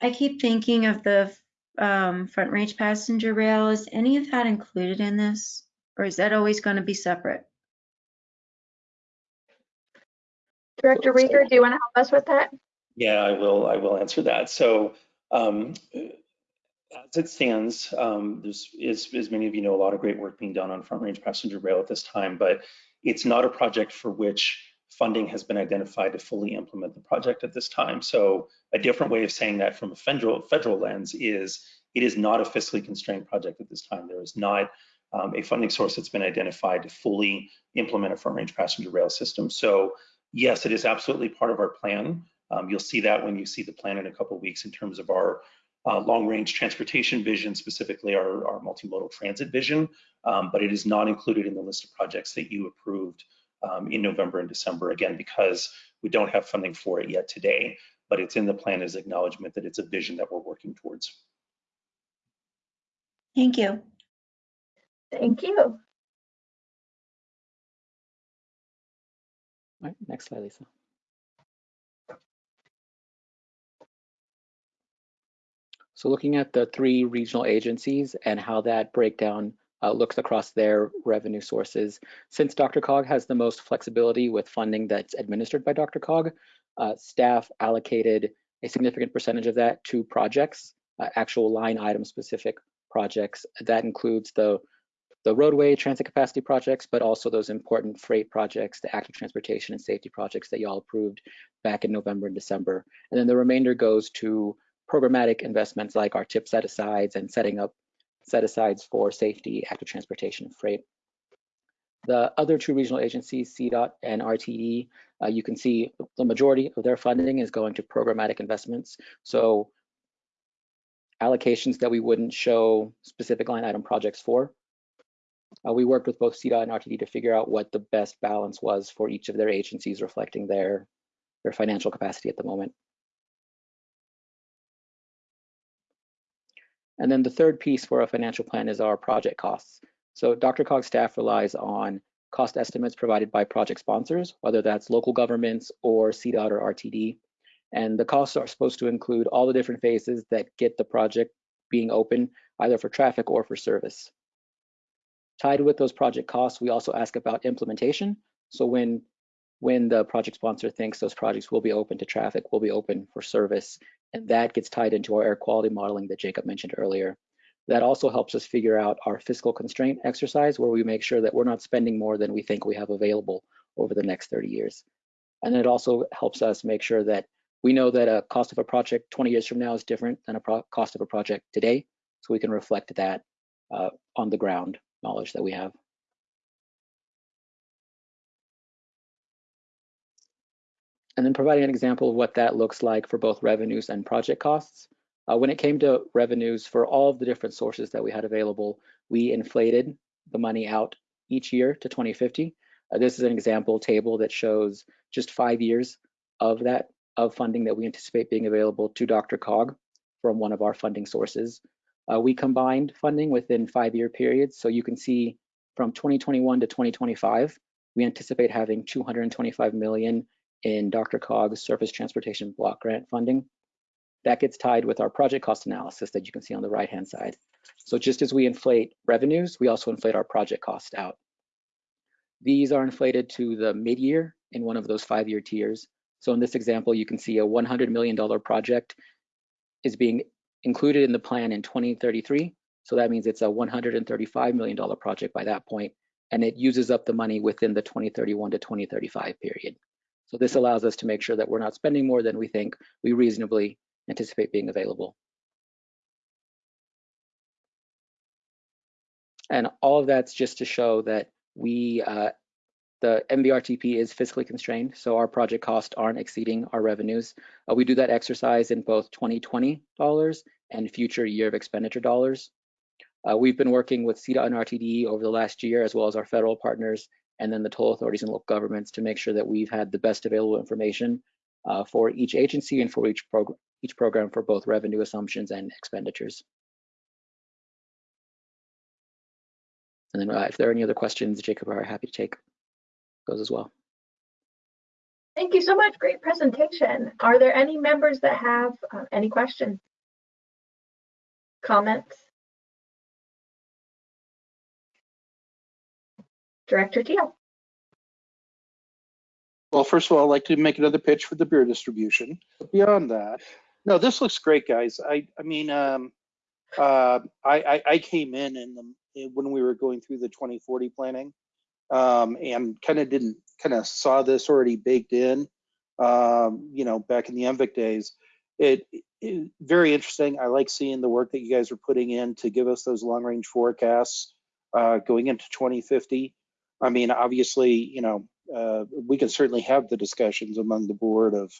I keep thinking of the um, front range passenger rail. Is any of that included in this, or is that always going to be separate? Director Riger, do you want to help us with that? Yeah, I will. I will answer that. So, um, as it stands, um, there's, as, as many of you know, a lot of great work being done on front range passenger rail at this time, but it's not a project for which funding has been identified to fully implement the project at this time. So a different way of saying that from a federal, federal lens is it is not a fiscally constrained project at this time. There is not um, a funding source that's been identified to fully implement a front range passenger rail system. So yes, it is absolutely part of our plan. Um, you'll see that when you see the plan in a couple weeks in terms of our uh, long range transportation vision, specifically our, our multimodal transit vision, um, but it is not included in the list of projects that you approved um, in November and December, again, because we don't have funding for it yet today, but it's in the plan as acknowledgement that it's a vision that we're working towards. Thank you. Thank you. All right, next slide, Lisa. So looking at the three regional agencies and how that breakdown uh, looks across their revenue sources. Since DRCOG has the most flexibility with funding that's administered by DRCOG, uh, staff allocated a significant percentage of that to projects, uh, actual line item specific projects. That includes the, the roadway transit capacity projects, but also those important freight projects, the active transportation and safety projects that y'all approved back in November and December. And then the remainder goes to programmatic investments like our tip set asides and setting up set asides for safety, active transportation, and freight. The other two regional agencies, CDOT and RTD, uh, you can see the majority of their funding is going to programmatic investments. So allocations that we wouldn't show specific line item projects for. Uh, we worked with both CDOT and RTD to figure out what the best balance was for each of their agencies reflecting their, their financial capacity at the moment. And then the third piece for a financial plan is our project costs. So DRCOG staff relies on cost estimates provided by project sponsors, whether that's local governments or CDOT or RTD. And the costs are supposed to include all the different phases that get the project being open, either for traffic or for service. Tied with those project costs, we also ask about implementation. So when, when the project sponsor thinks those projects will be open to traffic, will be open for service, and that gets tied into our air quality modeling that Jacob mentioned earlier. That also helps us figure out our fiscal constraint exercise where we make sure that we're not spending more than we think we have available over the next 30 years. And it also helps us make sure that we know that a cost of a project 20 years from now is different than a cost of a project today. So we can reflect that uh, on the ground knowledge that we have. And then providing an example of what that looks like for both revenues and project costs. Uh, when it came to revenues for all of the different sources that we had available, we inflated the money out each year to 2050. Uh, this is an example table that shows just five years of that of funding that we anticipate being available to DRCOG from one of our funding sources. Uh, we combined funding within five-year periods, so you can see from 2021 to 2025, we anticipate having 225 million in DRCOG's surface transportation block grant funding. That gets tied with our project cost analysis that you can see on the right-hand side. So just as we inflate revenues, we also inflate our project cost out. These are inflated to the mid-year in one of those five-year tiers. So in this example, you can see a $100 million project is being included in the plan in 2033. So that means it's a $135 million project by that point, and it uses up the money within the 2031 to 2035 period. So this allows us to make sure that we're not spending more than we think we reasonably anticipate being available. And all of that's just to show that we, uh, the MVRTP is fiscally constrained, so our project costs aren't exceeding our revenues. Uh, we do that exercise in both 2020 dollars and future year of expenditure dollars. Uh, we've been working with CDOT and RTD over the last year, as well as our federal partners, and then the toll authorities and local governments to make sure that we've had the best available information uh, for each agency and for each, prog each program for both revenue assumptions and expenditures. And then uh, if there are any other questions, Jacob are happy to take those as well. Thank you so much. Great presentation. Are there any members that have uh, any questions? Comments? Director Teal. Well, first of all, I'd like to make another pitch for the beer distribution. But beyond that, no, this looks great, guys. I, I mean, um, uh, I, I, I came in in the when we were going through the 2040 planning, um, and kind of didn't kind of saw this already baked in, um, you know, back in the MVIC days. It, it very interesting. I like seeing the work that you guys are putting in to give us those long range forecasts uh, going into 2050. I mean, obviously, you know, uh, we can certainly have the discussions among the board of,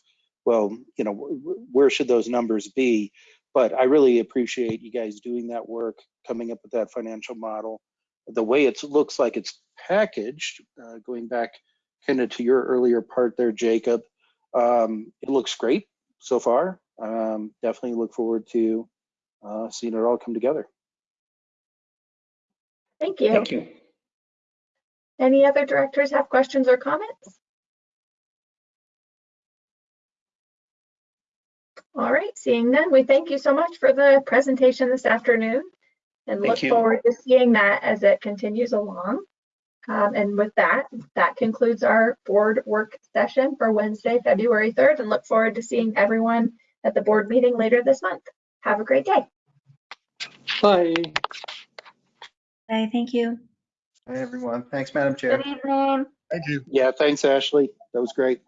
well, you know, wh- where should those numbers be? But I really appreciate you guys doing that work, coming up with that financial model. The way it looks like it's packaged, uh, going back kind of to your earlier part there, Jacob, um, it looks great so far. Um, definitely look forward to uh, seeing it all come together. Thank you. Thank you. Any other directors have questions or comments? All right, seeing none, we thank you so much for the presentation this afternoon and Thank look you. forward to seeing that as it continues along. Um, and with that, that concludes our board work session for Wednesday, February 3rd, and look forward to seeing everyone at the board meeting later this month. Have a great day. Bye. Bye, thank you. Hi, everyone. Thanks, Madam Chair. Good evening. Thank you. Yeah, thanks, Ashley. That was great.